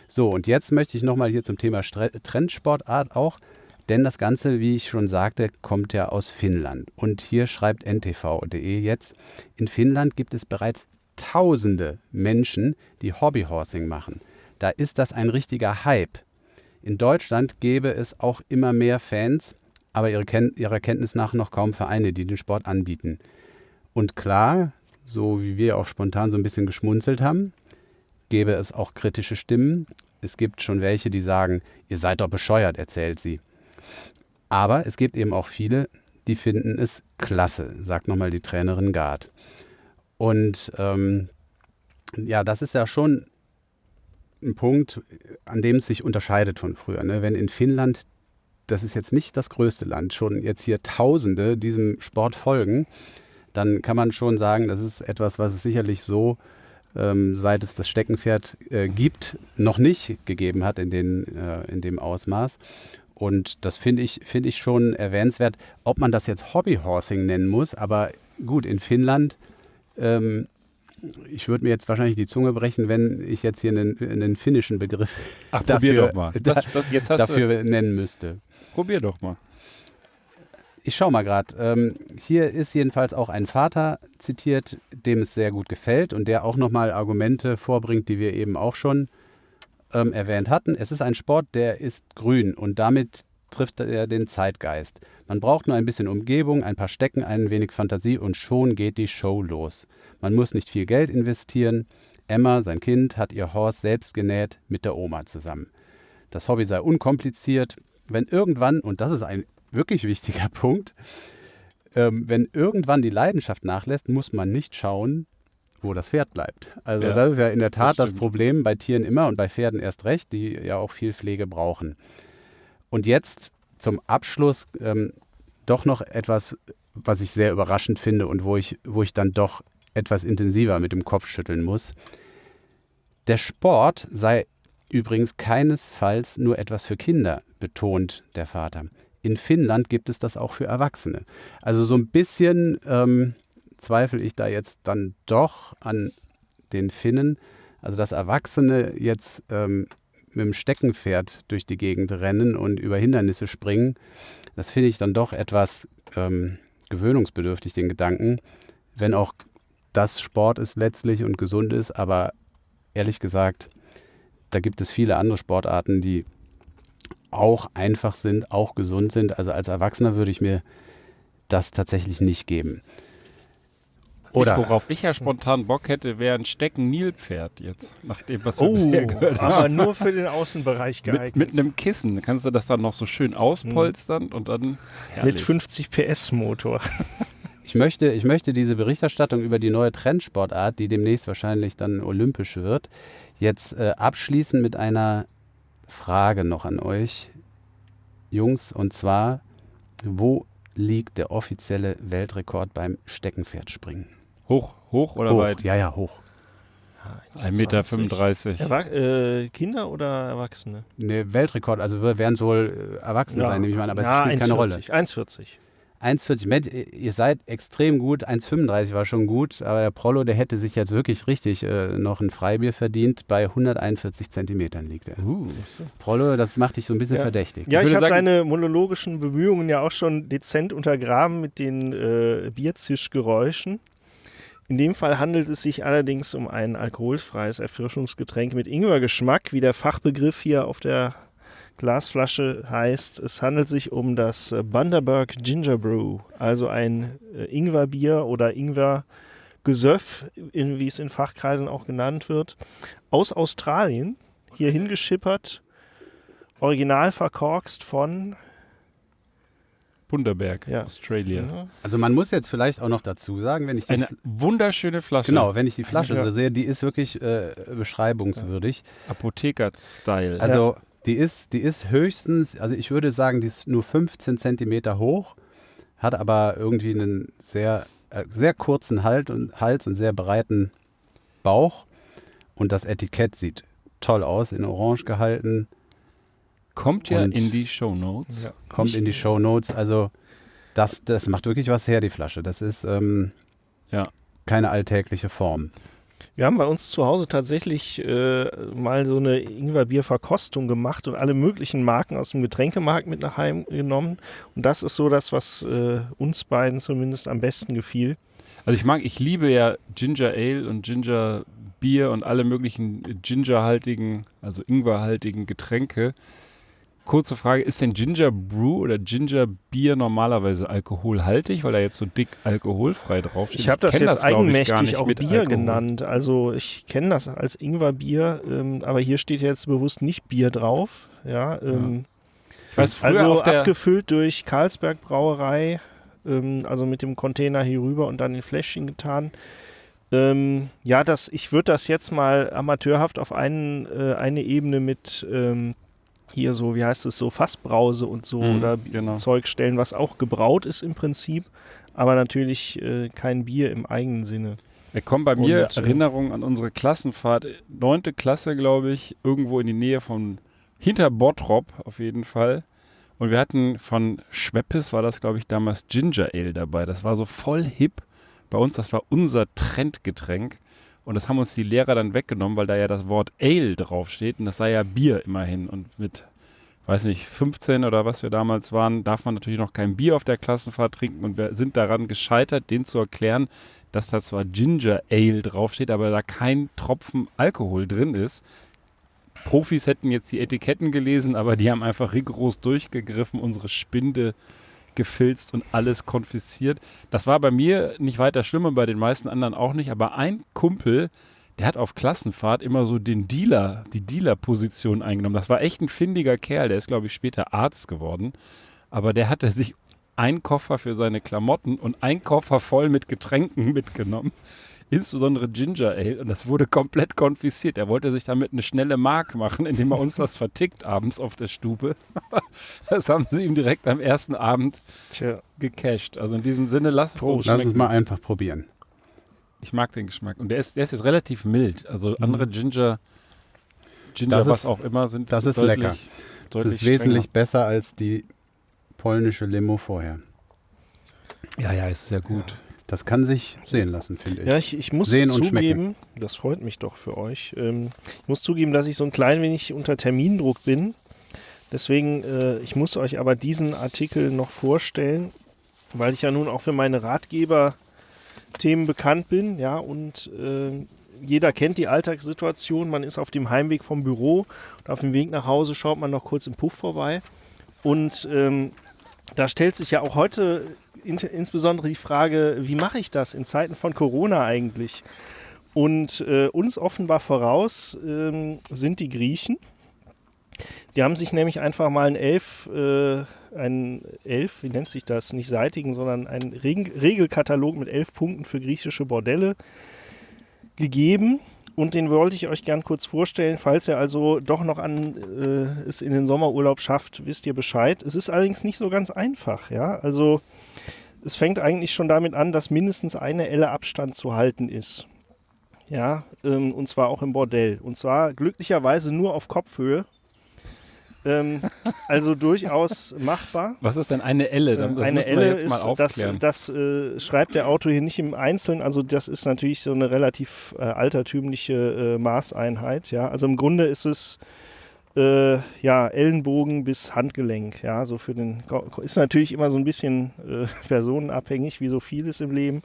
So, und jetzt möchte ich nochmal hier zum Thema Trendsportart auch, denn das Ganze, wie ich schon sagte, kommt ja aus Finnland. Und hier schreibt ntv.de jetzt, in Finnland gibt es bereits tausende Menschen, die Hobbyhorsing machen. Da ist das ein richtiger Hype. In Deutschland gäbe es auch immer mehr Fans, aber ihre Ken ihrer Kenntnis nach noch kaum Vereine, die den Sport anbieten. Und klar, so wie wir auch spontan so ein bisschen geschmunzelt haben, gäbe es auch kritische Stimmen. Es gibt schon welche, die sagen, ihr seid doch bescheuert, erzählt sie. Aber es gibt eben auch viele, die finden es klasse, sagt nochmal die Trainerin Gard. Und ähm, ja, das ist ja schon ein Punkt, an dem es sich unterscheidet von früher. Ne? Wenn in Finnland, das ist jetzt nicht das größte Land, schon jetzt hier Tausende diesem Sport folgen, dann kann man schon sagen, das ist etwas, was es sicherlich so, ähm, seit es das Steckenpferd äh, gibt, noch nicht gegeben hat in, den, äh, in dem Ausmaß. Und das finde ich, find ich schon erwähnenswert, ob man das jetzt Hobbyhorsing nennen muss. Aber gut, in Finnland ähm, ich würde mir jetzt wahrscheinlich die Zunge brechen, wenn ich jetzt hier einen, einen finnischen Begriff Ach, dafür, doch mal. Das, das, dafür nennen müsste. Probier doch mal. Ich schaue mal gerade. Ähm, hier ist jedenfalls auch ein Vater zitiert, dem es sehr gut gefällt und der auch nochmal Argumente vorbringt, die wir eben auch schon ähm, erwähnt hatten. Es ist ein Sport, der ist grün und damit trifft er den Zeitgeist. Man braucht nur ein bisschen Umgebung, ein paar Stecken, ein wenig Fantasie und schon geht die Show los. Man muss nicht viel Geld investieren. Emma, sein Kind, hat ihr Horst selbst genäht mit der Oma zusammen. Das Hobby sei unkompliziert. Wenn irgendwann, und das ist ein wirklich wichtiger (laughs) Punkt, ähm, wenn irgendwann die Leidenschaft nachlässt, muss man nicht schauen, wo das Pferd bleibt. Also ja, das ist ja in der Tat das, das Problem bei Tieren immer und bei Pferden erst recht, die ja auch viel Pflege brauchen. Und jetzt zum Abschluss ähm, doch noch etwas, was ich sehr überraschend finde und wo ich, wo ich dann doch etwas intensiver mit dem Kopf schütteln muss. Der Sport sei übrigens keinesfalls nur etwas für Kinder, betont der Vater. In Finnland gibt es das auch für Erwachsene. Also so ein bisschen ähm, zweifle ich da jetzt dann doch an den Finnen. Also dass Erwachsene jetzt ähm, mit dem Steckenpferd durch die Gegend rennen und über Hindernisse springen, das finde ich dann doch etwas ähm, gewöhnungsbedürftig, den Gedanken, wenn auch das Sport ist letztlich und gesund ist, aber ehrlich gesagt, da gibt es viele andere Sportarten, die auch einfach sind, auch gesund sind. Also als Erwachsener würde ich mir das tatsächlich nicht geben. Oder- worauf ich ja spontan Bock hätte, wäre ein Stecken-Nilpferd jetzt, nach dem, was wir Oh, bisher gehört haben. aber nur für den Außenbereich geeignet. Mit, mit einem Kissen kannst du das dann noch so schön auspolstern und dann Mit herrlich. 50 PS Motor. Ich möchte, ich möchte diese Berichterstattung über die neue Trendsportart, die demnächst wahrscheinlich dann olympisch wird, jetzt äh, abschließen mit einer Frage noch an euch, Jungs, und zwar, wo liegt der offizielle Weltrekord beim Steckenpferdspringen? Hoch, hoch oder hoch. weit? Ja, ja, hoch. 1,35 Meter. 35. Erwa äh, Kinder oder Erwachsene? Ne, Weltrekord, also wir werden es wohl äh, Erwachsene sein, nehme ich mal an, aber ja, es spielt keine Rolle. 1,40. 1,40 Meter, ihr seid extrem gut, 1,35 war schon gut, aber der Prollo, der hätte sich jetzt wirklich richtig äh, noch ein Freibier verdient. Bei 141 Zentimetern liegt er. Uh, Prollo, das macht dich so ein bisschen Ja. verdächtig. Ja, Ich ich, habe deine monologischen Bemühungen ja auch schon dezent untergraben mit den äh, Bierzischgeräuschen. In dem Fall handelt es sich allerdings um ein alkoholfreies Erfrischungsgetränk mit Ingwergeschmack, wie der Fachbegriff hier auf der Glasflasche heißt. Es handelt sich um das äh, Bundaberg Ginger Brew, also ein äh, Ingwerbier oder Ingwergesöff, in, wie es in Fachkreisen auch genannt wird, aus Australien, hier hingeschippert, original verkorkst von Bunderberg, Ja. Australia. Ja. Also man muss jetzt vielleicht auch noch dazu sagen, wenn ich die, Eine wunderschöne Flasche. genau, wenn ich die Flasche Ja. so sehe, die ist wirklich äh, beschreibungswürdig. Apotheker-Style. Also die ist, die ist höchstens, also ich würde sagen, die ist nur 15 Zentimeter hoch, hat aber irgendwie einen sehr, äh, sehr kurzen Halt und, Hals und sehr breiten Bauch. Und das Etikett sieht toll aus, in Orange gehalten, Kommt ja Und- in die Shownotes. Ja. kommt in die Show Notes. Also das, das macht wirklich was her, die Flasche. Das ist ähm, Ja. keine alltägliche Form. Wir haben bei uns zu Hause tatsächlich äh, mal so eine Ingwerbier-Verkostung gemacht und alle möglichen Marken aus dem Getränkemarkt mit nach Hause genommen. Und das ist so das, was äh, uns beiden zumindest am besten gefiel. Also ich mag, ich liebe ja Ginger Ale und Ginger Bier und alle möglichen gingerhaltigen, also ingwerhaltigen Getränke. Kurze Frage, ist denn Ginger Brew oder Ginger Bier normalerweise alkoholhaltig, weil da jetzt so dick alkoholfrei draufsteht? Ich habe das jetzt gar eigenmächtig auch mit Bier Alkohol. genannt. Also ich kenne das als Ingwerbier, ähm, aber hier steht jetzt bewusst nicht Bier drauf. Ja, ähm, Ich weiß, also abgefüllt durch Karlsberg Brauerei, ähm, also mit dem Container hier rüber und dann in Fläschchen getan. Ähm, ja, das, ich würde das jetzt mal amateurhaft auf einen, äh, eine Ebene mit ähm, hier so, wie heißt es so, Fassbrause und so Mhm, oder genau. Zeug stellen, was auch gebraut ist im Prinzip, aber natürlich äh, kein Bier im eigenen Sinne. Da kommen bei mir Und, äh, Erinnerungen an unsere Klassenfahrt, neunte Klasse, glaube ich, irgendwo in die Nähe von hinter Bottrop auf jeden Fall. Und wir hatten von Schweppes, war das, glaube ich, damals Ginger Ale dabei. Das war so voll hip bei uns. Das war unser Trendgetränk. Und das haben uns die Lehrer dann weggenommen, weil da ja das Wort Ale draufsteht. Und das sei ja Bier immerhin. Und mit, weiß nicht, 15 oder was wir damals waren, darf man natürlich noch kein Bier auf der Klassenfahrt trinken. Und wir sind daran gescheitert, denen zu erklären, dass da zwar Ginger Ale draufsteht, aber da kein Tropfen Alkohol drin ist. Profis hätten jetzt die Etiketten gelesen, aber die haben einfach rigoros durchgegriffen, unsere Spinde gefilzt und alles konfisziert. Das war bei mir nicht weiter schlimm und bei den meisten anderen auch nicht, aber ein Kumpel, der hat auf Klassenfahrt immer so den Dealer, die Dealer-Position eingenommen. Das war echt ein findiger Kerl, der ist, glaube ich, später Arzt geworden. Aber der hatte sich einen Koffer für seine Klamotten und einen Koffer voll mit Getränken (laughs) mitgenommen. Insbesondere Ginger Ale. Und das wurde komplett konfisziert. Er wollte sich damit eine schnelle Mark machen, indem er uns das vertickt abends auf der Stube. (laughs) das haben sie ihm direkt am ersten Abend Tja, gecasht. Also in diesem Sinne, lass es uns. Lass es mal einfach probieren. Ich mag den Geschmack. Und der ist, der ist jetzt relativ mild. Also andere Ginger, Ginger, Das ist- was auch immer, sind das ist deutlich, lecker. Das Deutlich ist wesentlich besser als die polnische Limo vorher. strenger. Ja, ja, ist sehr gut. Das kann sich sehen lassen, finde ich. Ja, ich, ich muss Sehen und zugeben, das freut mich doch für euch. Ähm, ich muss zugeben, dass ich so ein klein wenig unter Termindruck bin. Deswegen, äh, ich muss euch aber diesen Artikel noch vorstellen, weil ich ja nun auch für meine Ratgeber-Themen bekannt bin. Ja, und äh, jeder kennt die Alltagssituation. Man ist auf dem Heimweg vom Büro und auf dem Weg nach Hause schaut man noch kurz im Puff vorbei. Und ähm, da stellt sich ja auch heute in, insbesondere die Frage, wie mache ich das in Zeiten von Corona eigentlich? Und äh, uns offenbar voraus ähm, sind die Griechen. Die haben sich nämlich einfach mal ein Elf, äh, ein Elf, wie nennt sich das, nicht seitigen, sondern einen Reg Regelkatalog mit elf Punkten für griechische Bordelle gegeben. Und den wollte ich euch gern kurz vorstellen, falls ihr also doch noch an äh, es in den Sommerurlaub schafft, wisst ihr Bescheid. Es ist allerdings nicht so ganz einfach, ja. Also es fängt eigentlich schon damit an, dass mindestens eine Elle Abstand zu halten ist. Ja, ähm, und zwar auch im Bordell. Und zwar glücklicherweise nur auf Kopfhöhe. Ähm, (laughs) also durchaus machbar. Was ist denn eine Elle? Das eine müssen wir Elle jetzt mal ist, das, aufklären. das äh, schreibt der Autor hier nicht im Einzelnen. Also das ist natürlich so eine relativ äh, altertümliche äh, Maßeinheit. Ja, also im Grunde ist es äh, ja Ellenbogen bis Handgelenk. Ja, so für den ist natürlich immer so ein bisschen äh, personenabhängig, wie so vieles im Leben.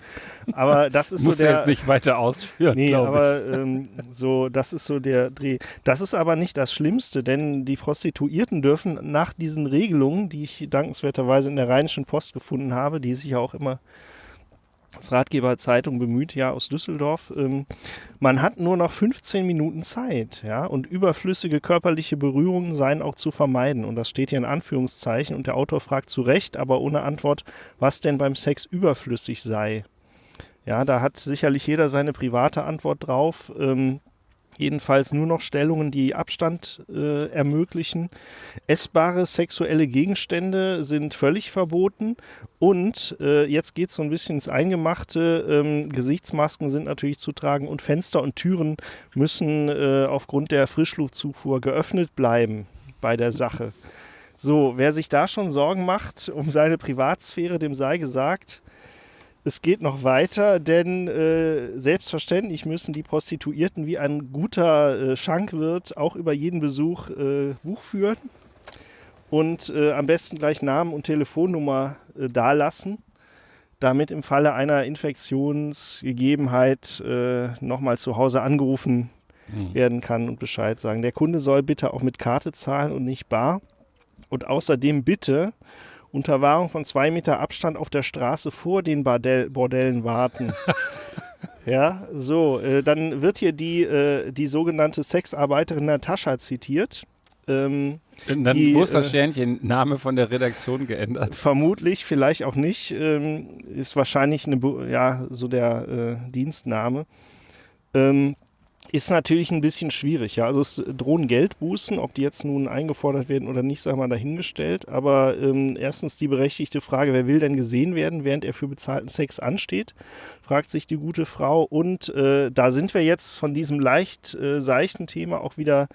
Aber das ist so der. jetzt nicht weiter ausführen, Nee, aber ähm, so, das ist so der Dreh. Das ist aber nicht das Schlimmste, denn die Prostituierten dürfen nach diesen Regelungen, die ich dankenswerterweise in der Rheinischen Post gefunden habe, die sich ja auch immer als Ratgeber Zeitung bemüht, ja, aus Düsseldorf. Ähm, man hat nur noch 15 Minuten Zeit, ja, und überflüssige körperliche Berührungen seien auch zu vermeiden. Und das steht hier in Anführungszeichen. Und der Autor fragt zu Recht, aber ohne Antwort, was denn beim Sex überflüssig sei. Ja, da hat sicherlich jeder seine private Antwort drauf. Ähm, jedenfalls nur noch Stellungen, die Abstand äh, ermöglichen. Essbare sexuelle Gegenstände sind völlig verboten. Und äh, jetzt geht es so ein bisschen ins Eingemachte. Ähm, Gesichtsmasken sind natürlich zu tragen und Fenster und Türen müssen äh, aufgrund der Frischluftzufuhr geöffnet bleiben bei der Sache. So, wer sich da schon Sorgen macht um seine Privatsphäre, dem sei gesagt, es geht noch weiter, denn äh, selbstverständlich müssen die Prostituierten wie ein guter äh, Schankwirt auch über jeden Besuch äh, Buch führen und äh, am besten gleich Namen und Telefonnummer äh, dalassen, damit im Falle einer Infektionsgegebenheit äh, nochmal zu Hause angerufen Hm. werden kann und Bescheid sagen. Der Kunde soll bitte auch mit Karte zahlen und nicht bar. Und außerdem bitte unter Wahrung von zwei Meter Abstand auf der Straße vor den Bordell Bordellen warten. (laughs) ja, so, äh, dann wird hier die, äh, die sogenannte Sexarbeiterin Natascha zitiert. Ähm, Und dann die, muss das äh, Sternchen Name von der Redaktion geändert. vermutlich, vielleicht auch nicht, ähm, ist wahrscheinlich eine, ja, so der äh, Dienstname. Ähm, ist natürlich ein bisschen schwierig, ja. Also es drohen Geldbußen, ob die jetzt nun eingefordert werden oder nicht, sagen mal dahingestellt. Aber ähm, erstens die berechtigte Frage, wer will denn gesehen werden, während er für bezahlten Sex ansteht, fragt sich die gute Frau. Und äh, da sind wir jetzt von diesem leicht äh, seichten Thema auch wieder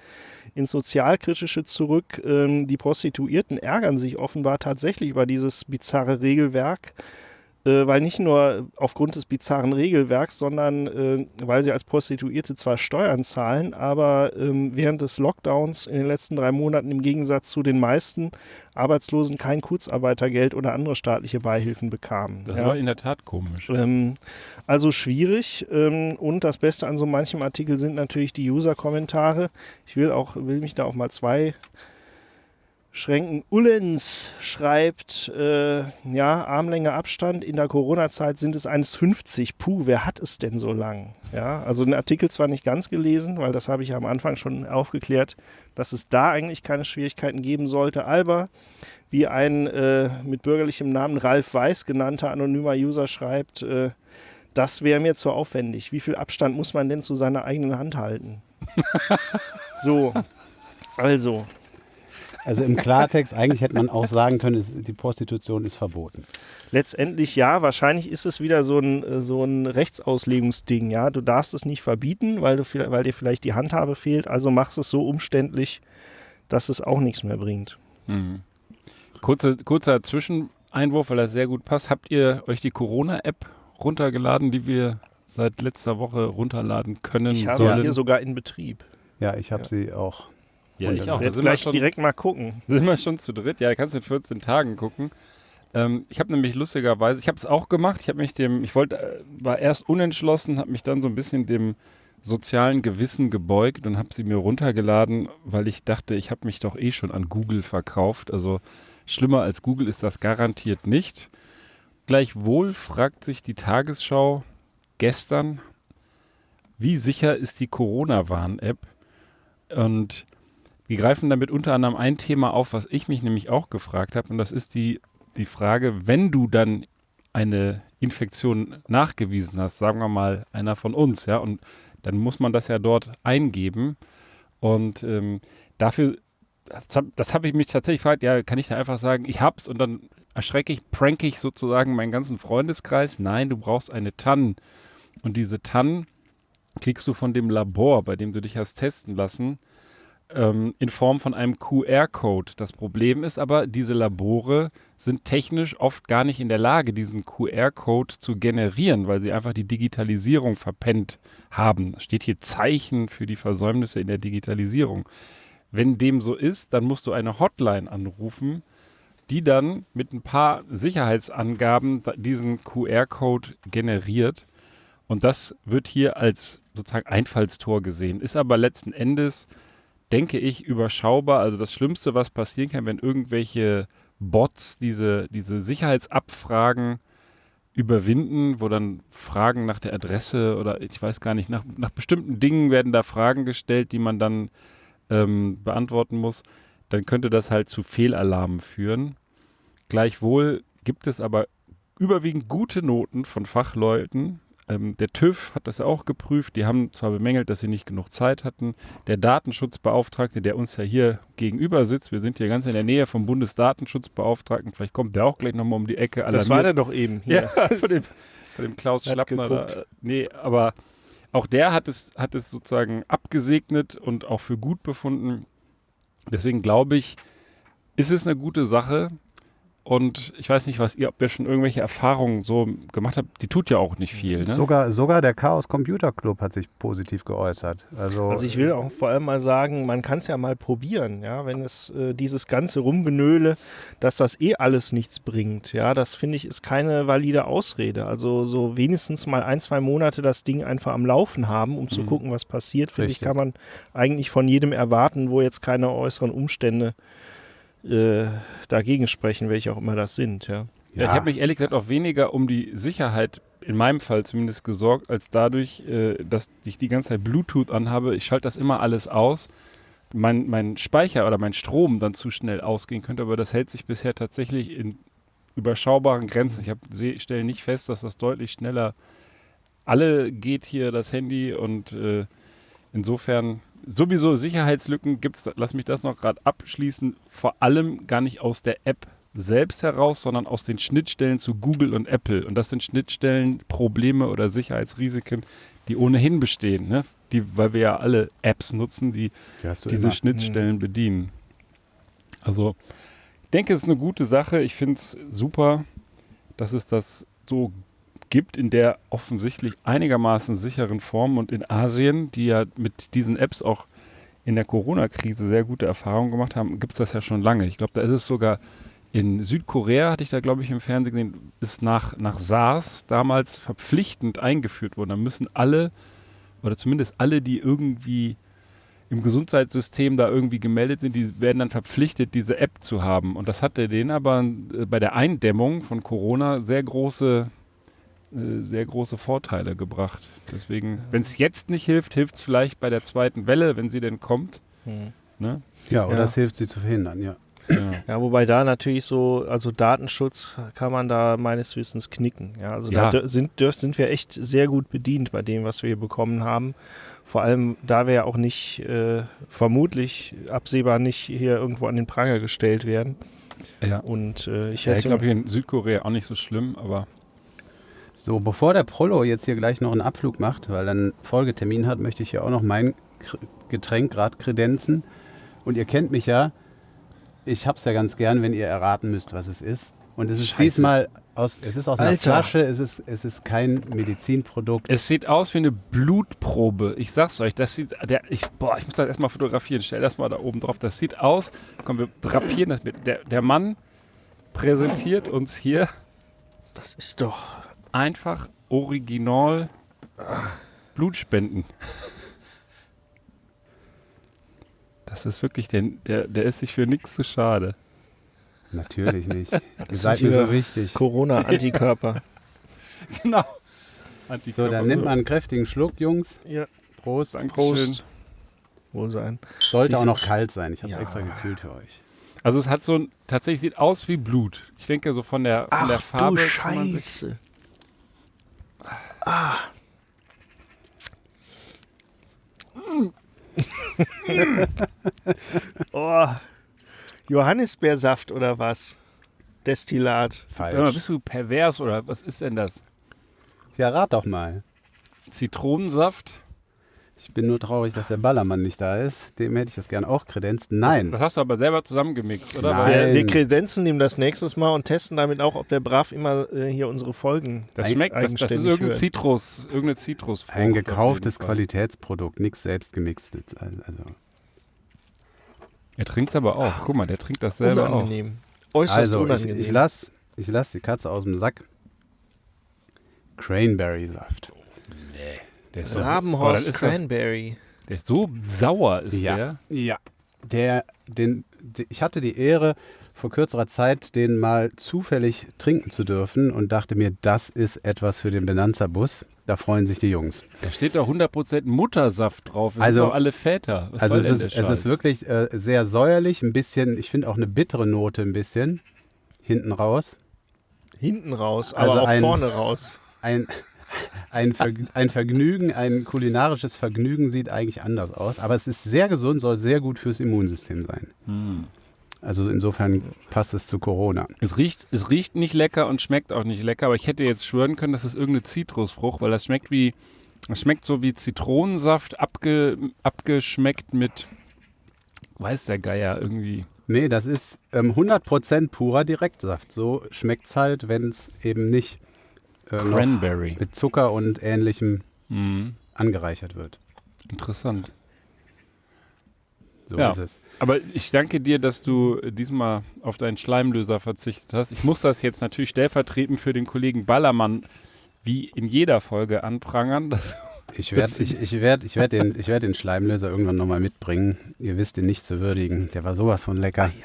ins Sozialkritische zurück. Ähm, die Prostituierten ärgern sich offenbar tatsächlich über dieses bizarre Regelwerk, äh, weil nicht nur aufgrund des bizarren Regelwerks, sondern äh, weil sie als Prostituierte zwar Steuern zahlen, aber ähm, während des Lockdowns in den letzten drei Monaten im Gegensatz zu den meisten Arbeitslosen kein Kurzarbeitergeld oder andere staatliche Beihilfen bekamen. Das ja. war in der Tat komisch. Ähm, also schwierig. Ähm, und das Beste an so manchem Artikel sind natürlich die User-Kommentare. Ich will auch, will mich da auch mal zwei Schränken. Ullens schreibt, äh, ja, Armlänge Abstand. In der Corona-Zeit sind es 1,50. Puh, wer hat es denn so lang? Ja, also den Artikel zwar nicht ganz gelesen, weil das habe ich ja am Anfang schon aufgeklärt, dass es da eigentlich keine Schwierigkeiten geben sollte. Aber wie ein äh, mit bürgerlichem Namen Ralf Weiß genannter anonymer User schreibt, äh, das wäre mir zu aufwendig. Wie viel Abstand muss man denn zu seiner eigenen Hand halten? (laughs) so, also, Also im Klartext, eigentlich hätte man auch sagen können, es, die Prostitution ist verboten. letztendlich ja, wahrscheinlich ist es wieder so ein, so ein Rechtsauslegungsding. Ja, du darfst es nicht verbieten, weil, du, weil dir vielleicht die Handhabe fehlt, also machst es so umständlich, dass es auch nichts mehr bringt. Mhm. Kurze, kurzer Zwischeneinwurf, weil das sehr gut passt. Habt ihr euch die Corona-App runtergeladen, die wir seit letzter Woche runterladen können Ich habe sollen? sie hier sogar in Betrieb. Ja, ich habe Ja. sie auch. Ja, ich auch. Ich sind wir, gleich schon, direkt mal gucken. sind wir schon zu dritt. Ja, kannst du in 14 Tagen gucken. Ähm, ich habe nämlich lustigerweise, ich habe es auch gemacht. Ich habe mich dem, ich wollte, äh, war erst unentschlossen, habe mich dann so ein bisschen dem sozialen Gewissen gebeugt und habe sie mir runtergeladen, weil ich dachte, ich habe mich doch eh schon an Google verkauft. Also schlimmer als Google ist das garantiert nicht. Gleichwohl fragt sich die Tagesschau gestern, wie sicher ist die Corona-Warn-App? Und die greifen damit unter anderem ein Thema auf, was ich mich nämlich auch gefragt habe. Und das ist die, die Frage, wenn du dann eine Infektion nachgewiesen hast, sagen wir mal einer von uns, ja, und dann muss man das ja dort eingeben. Und ähm, dafür, das habe hab ich mich tatsächlich gefragt, ja, kann ich da einfach sagen, ich hab's und dann erschrecke ich, prank ich sozusagen meinen ganzen Freundeskreis? Nein, du brauchst eine TAN. Und diese TAN kriegst du von dem Labor, bei dem du dich hast testen lassen, ähm, in Form von einem QR-Code. Das Problem ist aber, diese Labore sind technisch oft gar nicht in der Lage, diesen QR-Code zu generieren, weil sie einfach die Digitalisierung verpennt haben. Da steht hier Zeichen für die Versäumnisse in der Digitalisierung. Wenn dem so ist, dann musst du eine Hotline anrufen, die dann mit ein paar Sicherheitsangaben diesen QR-Code generiert. Und das wird hier als sozusagen Einfallstor gesehen, ist aber letzten Endes, denke ich, überschaubar. Also das Schlimmste, was passieren kann, wenn irgendwelche Bots diese, diese Sicherheitsabfragen überwinden, wo dann Fragen nach der Adresse oder ich weiß gar nicht, nach, nach bestimmten Dingen werden da Fragen gestellt, die man dann ähm, beantworten muss, dann könnte das halt zu Fehlalarmen führen. Gleichwohl gibt es aber überwiegend gute Noten von Fachleuten. Ähm, der TÜV hat das ja auch geprüft. Die haben zwar bemängelt, dass sie nicht genug Zeit hatten. Der Datenschutzbeauftragte, der uns ja hier gegenüber sitzt, wir sind hier ganz in der Nähe vom Bundesdatenschutzbeauftragten, vielleicht kommt der auch gleich nochmal um die Ecke. Das war der doch eben hier. Ja, (laughs) von dem, (laughs) von dem Klaus Schlappner. Da, nee, aber auch der hat es, hat es sozusagen abgesegnet und auch für gut befunden. Deswegen glaube ich, ist es eine gute Sache. Und ich weiß nicht, was ihr, ob ihr schon irgendwelche Erfahrungen so gemacht habt. Die tut ja auch nicht viel. Ne? Sogar, sogar der Chaos Computer Club hat sich positiv geäußert. Also, Also ich will auch vor allem mal sagen, man kann es ja mal probieren, ja, wenn es äh, dieses ganze Rumgenöle, dass das eh alles nichts bringt, ja, das finde ich ist keine valide Ausrede. Also so wenigstens mal ein, zwei Monate das Ding einfach am Laufen haben, um zu Mhm. gucken, was passiert, finde ich, kann man eigentlich von jedem erwarten, wo jetzt keine äußeren Umstände äh, dagegen sprechen, welche auch immer das sind, ja. Ja, ich habe mich ehrlich gesagt auch weniger um die Sicherheit, in meinem Fall zumindest, gesorgt, als dadurch, äh, dass ich die ganze Zeit Bluetooth anhabe. Ich schalte das immer alles aus. Mein, mein Speicher oder mein Strom dann zu schnell ausgehen könnte, aber das hält sich bisher tatsächlich in überschaubaren Grenzen. Ich hab, seh, stelle nicht fest, dass das deutlich schneller alle geht hier das Handy und äh, insofern sowieso Sicherheitslücken gibt es, lass mich das noch gerade abschließen, vor allem gar nicht aus der App selbst heraus, sondern aus den Schnittstellen zu Google und Apple. Und das sind Schnittstellen, Probleme oder Sicherheitsrisiken, die ohnehin bestehen, ne? die, weil wir ja alle Apps nutzen, die die diese immer. Schnittstellen bedienen. Also, ich denke, es ist eine gute Sache. Ich finde es super, dass es das so gibt in der offensichtlich einigermaßen sicheren Form. Und in Asien, die ja mit diesen Apps auch in der Corona-Krise sehr gute Erfahrungen gemacht haben, gibt es das ja schon lange. Ich glaube, da ist es sogar in Südkorea, hatte ich da, glaube ich, im Fernsehen gesehen, ist nach, nach SARS damals verpflichtend eingeführt worden. Da müssen alle, oder zumindest alle, die irgendwie im Gesundheitssystem da irgendwie gemeldet sind, die werden dann verpflichtet, diese App zu haben. Und das hatte denen aber äh, bei der Eindämmung von Corona sehr große, sehr große Vorteile gebracht. Deswegen, wenn es jetzt nicht hilft, hilft es vielleicht bei der zweiten Welle, wenn sie denn kommt. Hm. Ne? Ja, oder Ja. es hilft sie zu verhindern, ja. Ja. Ja, wobei da natürlich so, also Datenschutz kann man da meines Wissens knicken. Ja, also Ja. da sind, sind wir echt sehr gut bedient bei dem, was wir hier bekommen haben. Vor allem, da wir ja auch nicht, äh, vermutlich absehbar nicht hier irgendwo an den Pranger gestellt werden. ja. Und äh, ich Ja, hätte. ich glaube hier in Südkorea auch nicht so schlimm, aber So, bevor der Prollo jetzt hier gleich noch einen Abflug macht, weil er einen Folgetermin hat, möchte ich ja auch noch mein Getränk gerade kredenzen. Und ihr kennt mich ja, ich hab's ja ganz gern, wenn ihr erraten müsst, was es ist. Und es ist Scheiße. diesmal aus, es ist aus einer Alter. Flasche, es ist, es ist kein Medizinprodukt. es sieht aus wie eine Blutprobe. Ich sag's euch, das sieht, der, ich, boah, ich muss das erstmal fotografieren. Stell das mal da oben drauf. Das sieht aus, komm, wir drapieren das mit. Der, der Mann präsentiert uns hier das ist doch. Einfach original Blutspenden. Das ist wirklich, der, der, der ist sich für nichts zu schade. Natürlich nicht. (laughs) Ihr seid mir so hier wichtig. Corona-Antikörper. (laughs) Genau. So, Antikörper. dann nimmt man einen kräftigen Schluck, Jungs. ja, Prost. Dankeschön. Prost. Wohlsein. Sollte auch Diese- noch kalt sein. Ich habe es Ja. extra gekühlt für euch. Also es hat so ein, tatsächlich sieht aus wie Blut. Ich denke so von der, von der Ach Farbe. du kann man sich- Scheiße. Ah. (laughs) oh. Johannisbeersaft oder was? Destillat. Mal, Falsch. bist du pervers oder was ist denn das? Ja, rat doch mal. Zitronensaft? Ich bin nur traurig, dass der Ballermann nicht da ist. Dem hätte ich das gern auch kredenzt. Nein. Das hast du aber selber zusammengemixt, oder? Nein. Wir, wir kredenzen ihm das nächstes Mal und testen damit auch, ob der brav immer äh, hier unsere Folgen. Das schmeckt, das, das ist irgendein. Zitrus, irgendeine Zitrusfrucht. Ein auf gekauftes. Qualitätsprodukt, nichts selbst gemixtes. Also, Er trinkt es aber auch. Guck mal, der trinkt das selber auch. Unangenehm. Äußerst also ich, unangenehm. ich lasse ich lass die Katze aus dem Sack. Cranberry-Saft. Der ist so, Rabenhorst dann ist das, Cranberry. der ist so sauer, ist Ja. der. Ja. Der, den, de- ich hatte die Ehre, vor kürzerer Zeit den mal zufällig trinken zu dürfen und dachte mir, das ist etwas für den Benanza-Bus. Da freuen sich die Jungs. Da steht doch 100% Muttersaft drauf. Wir Also- sind doch alle Väter. Was also soll es denn ist, der es ist wirklich äh, sehr säuerlich, ein bisschen, ich finde auch eine bittere Note ein bisschen hinten raus. Hinten raus, Also aber auch ein- vorne raus. Ein, ein, Verg ein Vergnügen, ein kulinarisches Vergnügen sieht eigentlich anders aus, aber es ist sehr gesund, soll sehr gut fürs Immunsystem sein. Hm. Also insofern passt es zu Corona. Es riecht, es riecht nicht lecker und schmeckt auch nicht lecker, aber ich hätte jetzt schwören können, das ist irgendeine Zitrusfrucht, weil das schmeckt wie, das schmeckt so wie Zitronensaft abge, abgeschmeckt mit, weiß der Geier irgendwie. Nee, das ist ähm, 100% purer Direktsaft. So schmeckt es halt, wenn es eben nicht äh, Cranberry. mit Zucker und ähnlichem Mhm. angereichert wird. Interessant. So Ja. ist es. Aber ich danke dir, dass du diesmal auf deinen Schleimlöser verzichtet hast. Ich muss das jetzt natürlich stellvertretend für den Kollegen Ballermann wie in jeder Folge anprangern. Ich werde ich, ich werd, ich werd den, ich werd den Schleimlöser irgendwann nochmal mitbringen. Ihr wisst ihn nicht zu würdigen. Der war sowas von lecker. (laughs)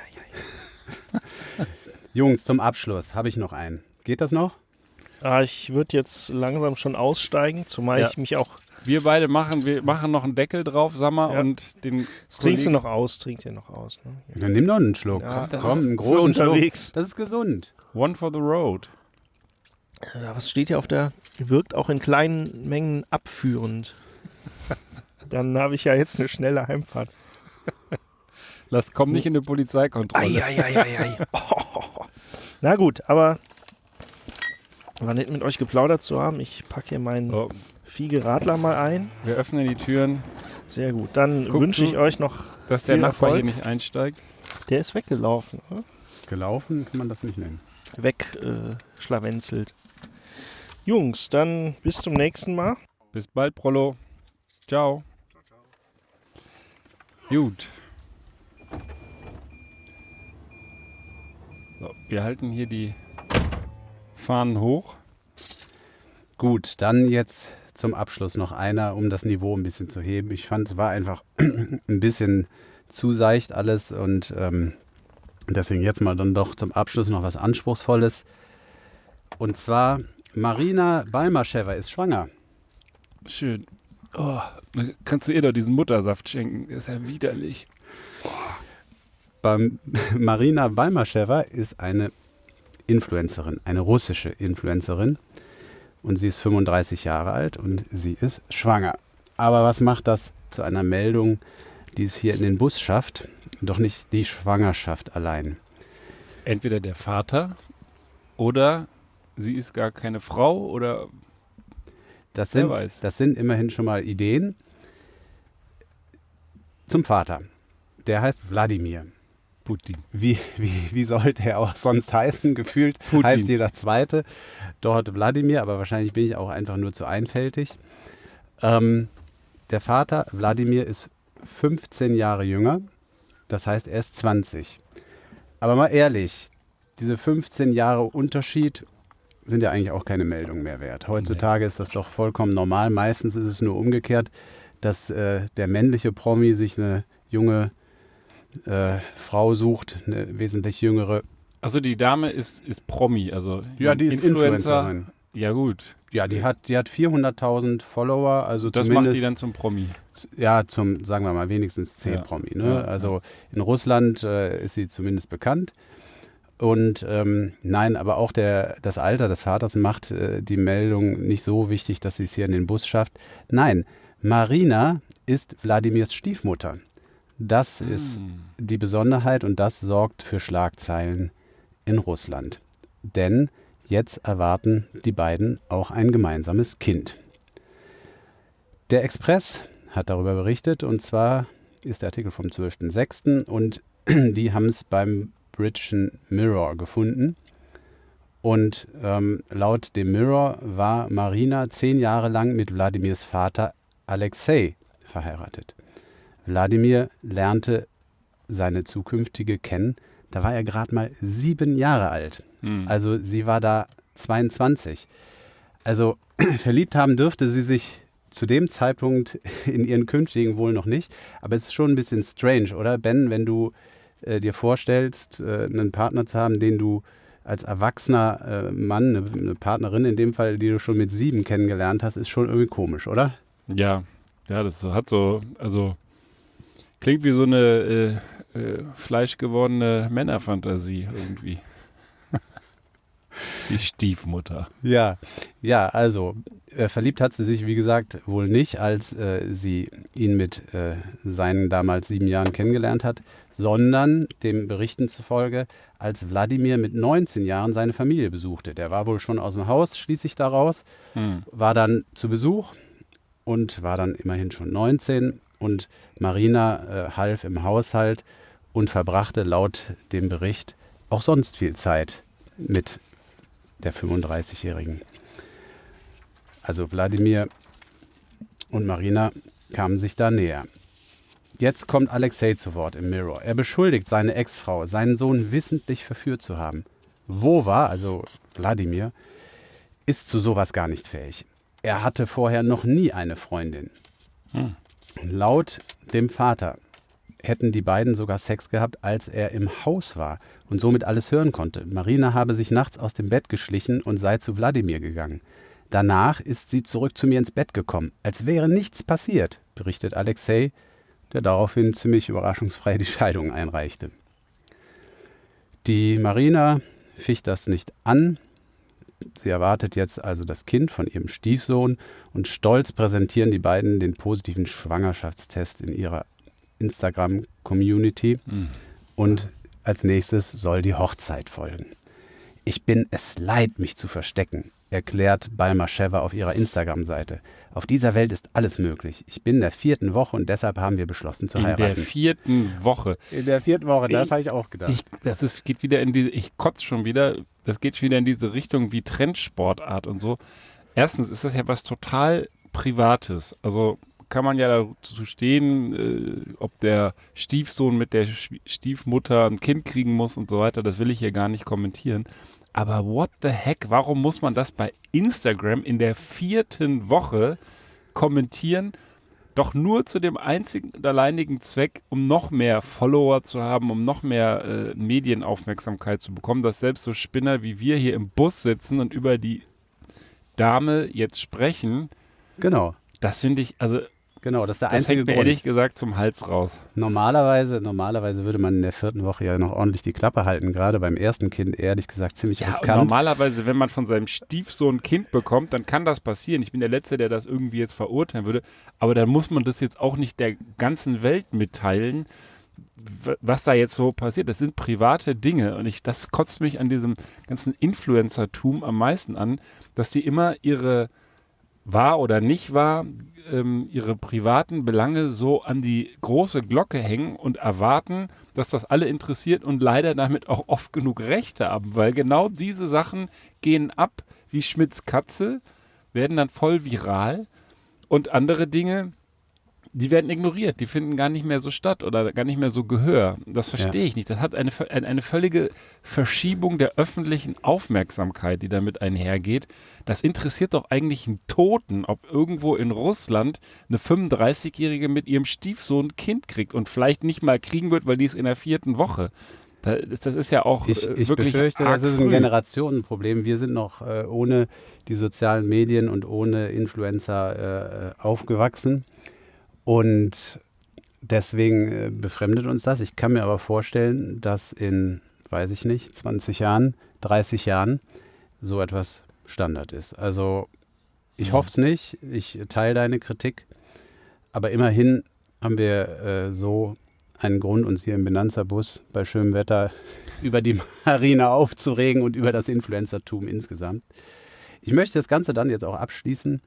Jungs, zum Abschluss habe ich noch einen. Geht das noch? Ah, ich würde jetzt langsam schon aussteigen, zumal Ja. ich mich auch. wir beide machen, wir machen noch einen Deckel drauf, Sammer, Ja. und den Das trinkst du noch aus, trink dir noch aus. Ne? Dann nimm doch einen Schluck. Ja, Komm, einen großen Schluck. unterwegs. Das ist gesund. One for the road. Ja, was steht hier auf der? Wirkt auch in kleinen Mengen abführend. (laughs) Dann habe ich ja jetzt eine schnelle Heimfahrt. Lass, komm nicht in eine Polizeikontrolle. Eieieiei. (laughs) (laughs) Na gut, aber war nett mit euch geplaudert zu haben. Ich packe hier meinen Oh, Fiege Radler mal ein. wir öffnen die Türen, Sehr gut. Dann Guck, wünsche ich euch noch. dass der Nachbar Erfolg. hier nicht einsteigt. Der ist weggelaufen. Oder? Gelaufen kann man das nicht nennen. Weg äh, schlawenzelt. Jungs, dann bis zum nächsten Mal. Bis bald, Prollo. Ciao. Gut. So, wir halten hier die Fahnen hoch. Gut, dann jetzt zum Abschluss noch einer, um das Niveau ein bisschen zu heben. Ich fand, es war einfach (clears throat) ein bisschen zu seicht alles und ähm, deswegen jetzt mal dann doch zum Abschluss noch was Anspruchsvolles. Und zwar, Marina Balmaschewa ist schwanger. Schön. Oh, kannst du ihr doch diesen Muttersaft schenken? Ist ja widerlich. Beim (laughs) Marina Balmaschewa ist eine Influencerin, eine russische Influencerin. Und sie ist 35 Jahre alt und sie ist schwanger. Aber was macht das zu einer Meldung, die es hier in den Bus schafft? Doch nicht die Schwangerschaft allein. Entweder der Vater oder sie ist gar keine Frau oder Das sind, weiß. das sind immerhin schon mal Ideen. Zum Vater. Der heißt Wladimir. Putin. Wie, wie, wie sollte er auch sonst heißen? (laughs) Gefühlt Putin. heißt jeder Zweite dort Wladimir, aber wahrscheinlich bin ich auch einfach nur zu einfältig. Ähm, der Vater, Wladimir, ist 15 Jahre jünger. Das heißt, er ist 20. Aber mal ehrlich, diese 15 Jahre Unterschied sind ja eigentlich auch keine Meldung mehr wert. Heutzutage ist das doch vollkommen normal. Meistens ist es nur umgekehrt, dass äh, der männliche Promi sich eine junge äh, Frau sucht, eine wesentlich jüngere Also die Dame ist, ist Promi, also Ja, die ist Influencerin. Ja gut, Ja, die hat, die hat 400.000 Follower, also das macht die dann zum Promi. ja zum, sagen wir mal, wenigstens C-Promi. Ne? Ja, also in Russland äh, ist sie zumindest bekannt. Und ähm, nein, aber auch der, das Alter des Vaters macht äh, die Meldung nicht so wichtig, dass sie es hier in den Bus schafft. Nein, Marina ist Wladimirs Stiefmutter. Das ist Hm. die Besonderheit und das sorgt für Schlagzeilen in Russland. Denn jetzt erwarten die beiden auch ein gemeinsames Kind. Der Express hat darüber berichtet und zwar ist der Artikel vom 12.06. und (clears throat) die haben es beim Britischen Mirror gefunden. Und ähm, laut dem Mirror war Marina zehn Jahre lang mit Wladimirs Vater Alexei verheiratet. Wladimir lernte seine zukünftige kennen, da war er gerade mal sieben Jahre alt. Hm. Also sie war da 22. Also (clears throat) verliebt haben dürfte sie sich zu dem Zeitpunkt (laughs) in ihren künftigen wohl noch nicht. Aber es ist schon ein bisschen strange, oder Ben, wenn du äh, dir vorstellst, äh, einen Partner zu haben, den du als erwachsener äh, Mann, eine, eine Partnerin in dem Fall, die du schon mit sieben kennengelernt hast, ist schon irgendwie komisch, oder? Ja, ja, das hat so, also klingt wie so eine äh, äh, fleischgewordene Männerfantasie irgendwie. (laughs) Die Stiefmutter. Ja, ja, also äh, verliebt hat sie sich, wie gesagt, wohl nicht, als äh, sie ihn mit äh, seinen damals sieben Jahren kennengelernt hat, sondern dem Berichten zufolge, als Wladimir mit 19 Jahren seine Familie besuchte. Der war wohl schon aus dem Haus, schließe ich daraus, Hm. war dann zu Besuch und war dann immerhin schon 19 und Marina äh, half im Haushalt und verbrachte laut dem Bericht auch sonst viel Zeit mit der 35-Jährigen. Also Wladimir und Marina kamen sich da näher. Jetzt kommt Alexei zu Wort im Mirror. Er beschuldigt seine Ex-Frau, seinen Sohn wissentlich verführt zu haben. Wova, also Wladimir, ist zu sowas gar nicht fähig. Er hatte vorher noch nie eine Freundin. Hm. Laut dem Vater hätten die beiden sogar Sex gehabt, als er im Haus war und somit alles hören konnte. Marina habe sich nachts aus dem Bett geschlichen und sei zu Wladimir gegangen. Danach ist sie zurück zu mir ins Bett gekommen, als wäre nichts passiert, berichtet Alexei, der daraufhin ziemlich überraschungsfrei die Scheidung einreichte. Die Marina ficht das nicht an. Sie erwartet jetzt also das Kind von ihrem Stiefsohn und stolz präsentieren die beiden den positiven Schwangerschaftstest in ihrer Instagram-Community. Hm. Und als nächstes soll die Hochzeit folgen. Ich bin es leid, mich zu verstecken, erklärt Balmaschewa auf ihrer Instagram-Seite. Auf dieser Welt ist alles möglich. Ich bin in der vierten Woche und deshalb haben wir beschlossen zu In der heiraten. vierten Woche. in der vierten Woche, das habe ich auch gedacht. Ich, das ist, geht wieder in die, ich kotze schon wieder, das geht schon wieder in diese Richtung wie Trendsportart und so. Erstens ist das ja was total Privates. Also kann man ja dazu stehen, äh, ob der Stiefsohn mit der Stiefmutter ein Kind kriegen muss und so weiter. Das will ich hier gar nicht kommentieren. Aber what the heck, warum muss man das bei Instagram in der vierten Woche kommentieren? Doch nur zu dem einzigen und alleinigen Zweck, um noch mehr Follower zu haben, um noch mehr äh, Medienaufmerksamkeit zu bekommen, dass selbst so Spinner wie wir hier im Bus sitzen und über die Dame jetzt sprechen, genau, das finde ich, also genau, das ist der das einzige hängt mir Grund. ehrlich gesagt zum Hals raus. Normalerweise, normalerweise würde man in der vierten Woche ja noch ordentlich die Klappe halten, gerade beim ersten Kind ehrlich gesagt ziemlich Ja, riskant. normalerweise, wenn man von seinem Stiefsohn ein Kind bekommt, dann kann das passieren. Ich bin der Letzte, der das irgendwie jetzt verurteilen würde. Aber dann muss man das jetzt auch nicht der ganzen Welt mitteilen, was da jetzt so passiert. Das sind private Dinge. Und ich, das kotzt mich an diesem ganzen Influencertum am meisten an, dass die immer ihre wahr oder nicht wahr, ähm, ihre privaten Belange so an die große Glocke hängen und erwarten, dass das alle interessiert und leider damit auch oft genug Rechte haben, weil genau diese Sachen gehen ab wie Schmidts Katze, werden dann voll viral. Und andere Dinge, die werden ignoriert, die finden gar nicht mehr so statt oder gar nicht mehr so Gehör. Das verstehe ich nicht. Das hat eine, eine, völlige Verschiebung der öffentlichen Aufmerksamkeit, die damit einhergeht. Das interessiert doch eigentlich einen Toten, ob irgendwo in Russland eine 35-Jährige mit ihrem Stiefsohn ein Kind kriegt und vielleicht nicht mal kriegen wird, weil die ist in der vierten Woche. Da- Das, ist ja auch Ich, äh, ich wirklich befürchte, arg das ist ein. Generationenproblem. Wir sind noch äh, ohne die sozialen Medien und ohne Influencer äh, aufgewachsen. Und deswegen äh, befremdet uns das. Ich kann mir aber vorstellen, dass in, weiß ich nicht, 20 Jahren, 30 Jahren so etwas Standard ist. Also ich Mhm. hoffe es nicht. Ich teile deine Kritik. Aber immerhin haben wir äh, so einen Grund, uns hier im Benanza-Bus bei schönem Wetter (laughs) über die Marine aufzuregen und über das Influencertum insgesamt. Ich möchte das Ganze dann jetzt auch abschließen.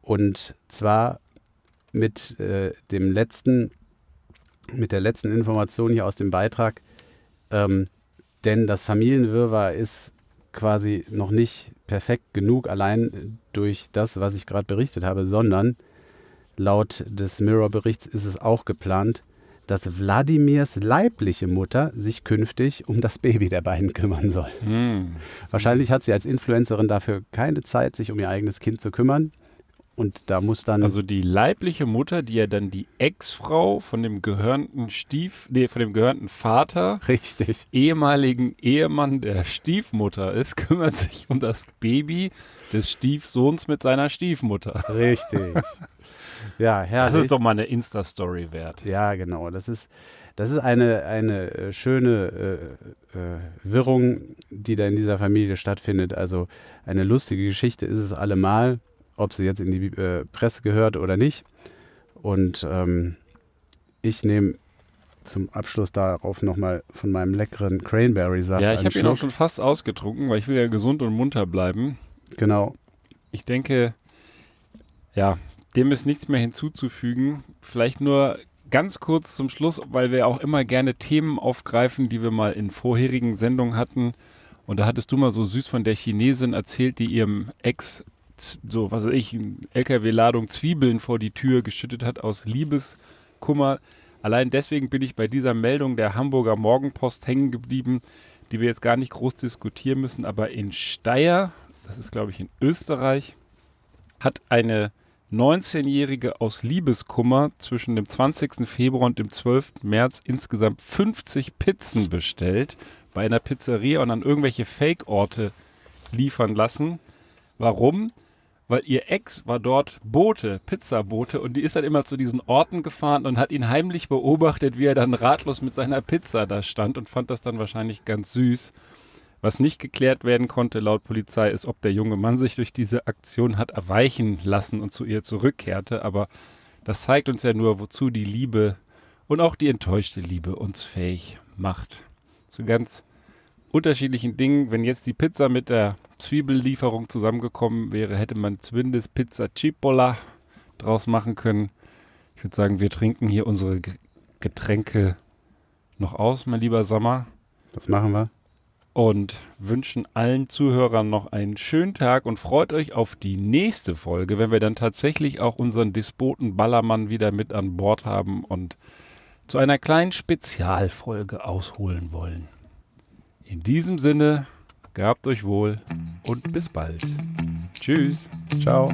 Und zwar mit äh, dem letzten, mit der letzten Information hier aus dem Beitrag. Ähm, denn das Familienwirrwarr ist quasi noch nicht perfekt genug, allein durch das, was ich gerade berichtet habe, sondern laut des Mirror-Berichts ist es auch geplant, dass Wladimirs leibliche Mutter sich künftig um das Baby der beiden kümmern soll. Hm. Wahrscheinlich hat sie als Influencerin dafür keine Zeit, sich um ihr eigenes Kind zu kümmern. Und da muss dann. Also die leibliche Mutter, die ja dann die Ex-Frau von dem gehörnten Stief, nee, von dem gehörnten Vater, richtig. ehemaligen Ehemann der Stiefmutter ist, (laughs) kümmert sich um das Baby des Stiefsohns mit seiner Stiefmutter. Richtig. (laughs) ja, herrlich. Das ist doch mal eine Insta-Story wert. Ja, genau. Das ist, das ist eine, eine äh, schöne äh, äh, Wirrung, die da in dieser Familie stattfindet. Also eine lustige Geschichte ist es allemal, ob sie jetzt in die äh, Presse gehört oder nicht. Und ähm, ich nehme zum Abschluss darauf nochmal von meinem leckeren Cranberry-Saft Ja, ich habe ihn auch schon fast ausgetrunken, weil ich will ja gesund und munter bleiben. Genau. Ich denke, ja, dem ist nichts mehr hinzuzufügen. Vielleicht nur ganz kurz zum Schluss, weil wir auch immer gerne Themen aufgreifen, die wir mal in vorherigen Sendungen hatten. Und da hattest du mal so süß von der Chinesin erzählt, die ihrem Ex so, was weiß ich, LKW-Ladung Zwiebeln vor die Tür geschüttet hat aus Liebeskummer. Allein deswegen bin ich bei dieser Meldung der Hamburger Morgenpost hängen geblieben, die wir jetzt gar nicht groß diskutieren müssen. Aber in Steyr, das ist glaube ich in Österreich, hat eine 19-Jährige aus Liebeskummer zwischen dem 20. Februar und dem 12. März insgesamt 50 Pizzen bestellt bei einer Pizzeria und an irgendwelche Fake-Orte liefern lassen. Warum? Weil ihr Ex war dort Bote, Pizzabote, und die ist dann immer zu diesen Orten gefahren und hat ihn heimlich beobachtet, wie er dann ratlos mit seiner Pizza da stand und fand das dann wahrscheinlich ganz süß. Was nicht geklärt werden konnte laut Polizei ist, ob der junge Mann sich durch diese Aktion hat erweichen lassen und zu ihr zurückkehrte. Aber das zeigt uns ja nur, wozu die Liebe und auch die enttäuschte Liebe uns fähig macht. Zu ganz unterschiedlichen Dingen. Wenn jetzt die Pizza mit der Zwiebellieferung zusammengekommen wäre, hätte man zumindest Pizza Cipolla draus machen können. Ich würde sagen, wir trinken hier unsere Getränke noch aus, mein lieber Sommer Das machen wir. und wünschen allen Zuhörern noch einen schönen Tag und freut euch auf die nächste Folge, wenn wir dann tatsächlich auch unseren Despoten Ballermann wieder mit an Bord haben und zu einer kleinen Spezialfolge ausholen wollen. In diesem Sinne, gehabt euch wohl und bis bald. Tschüss. Ciao.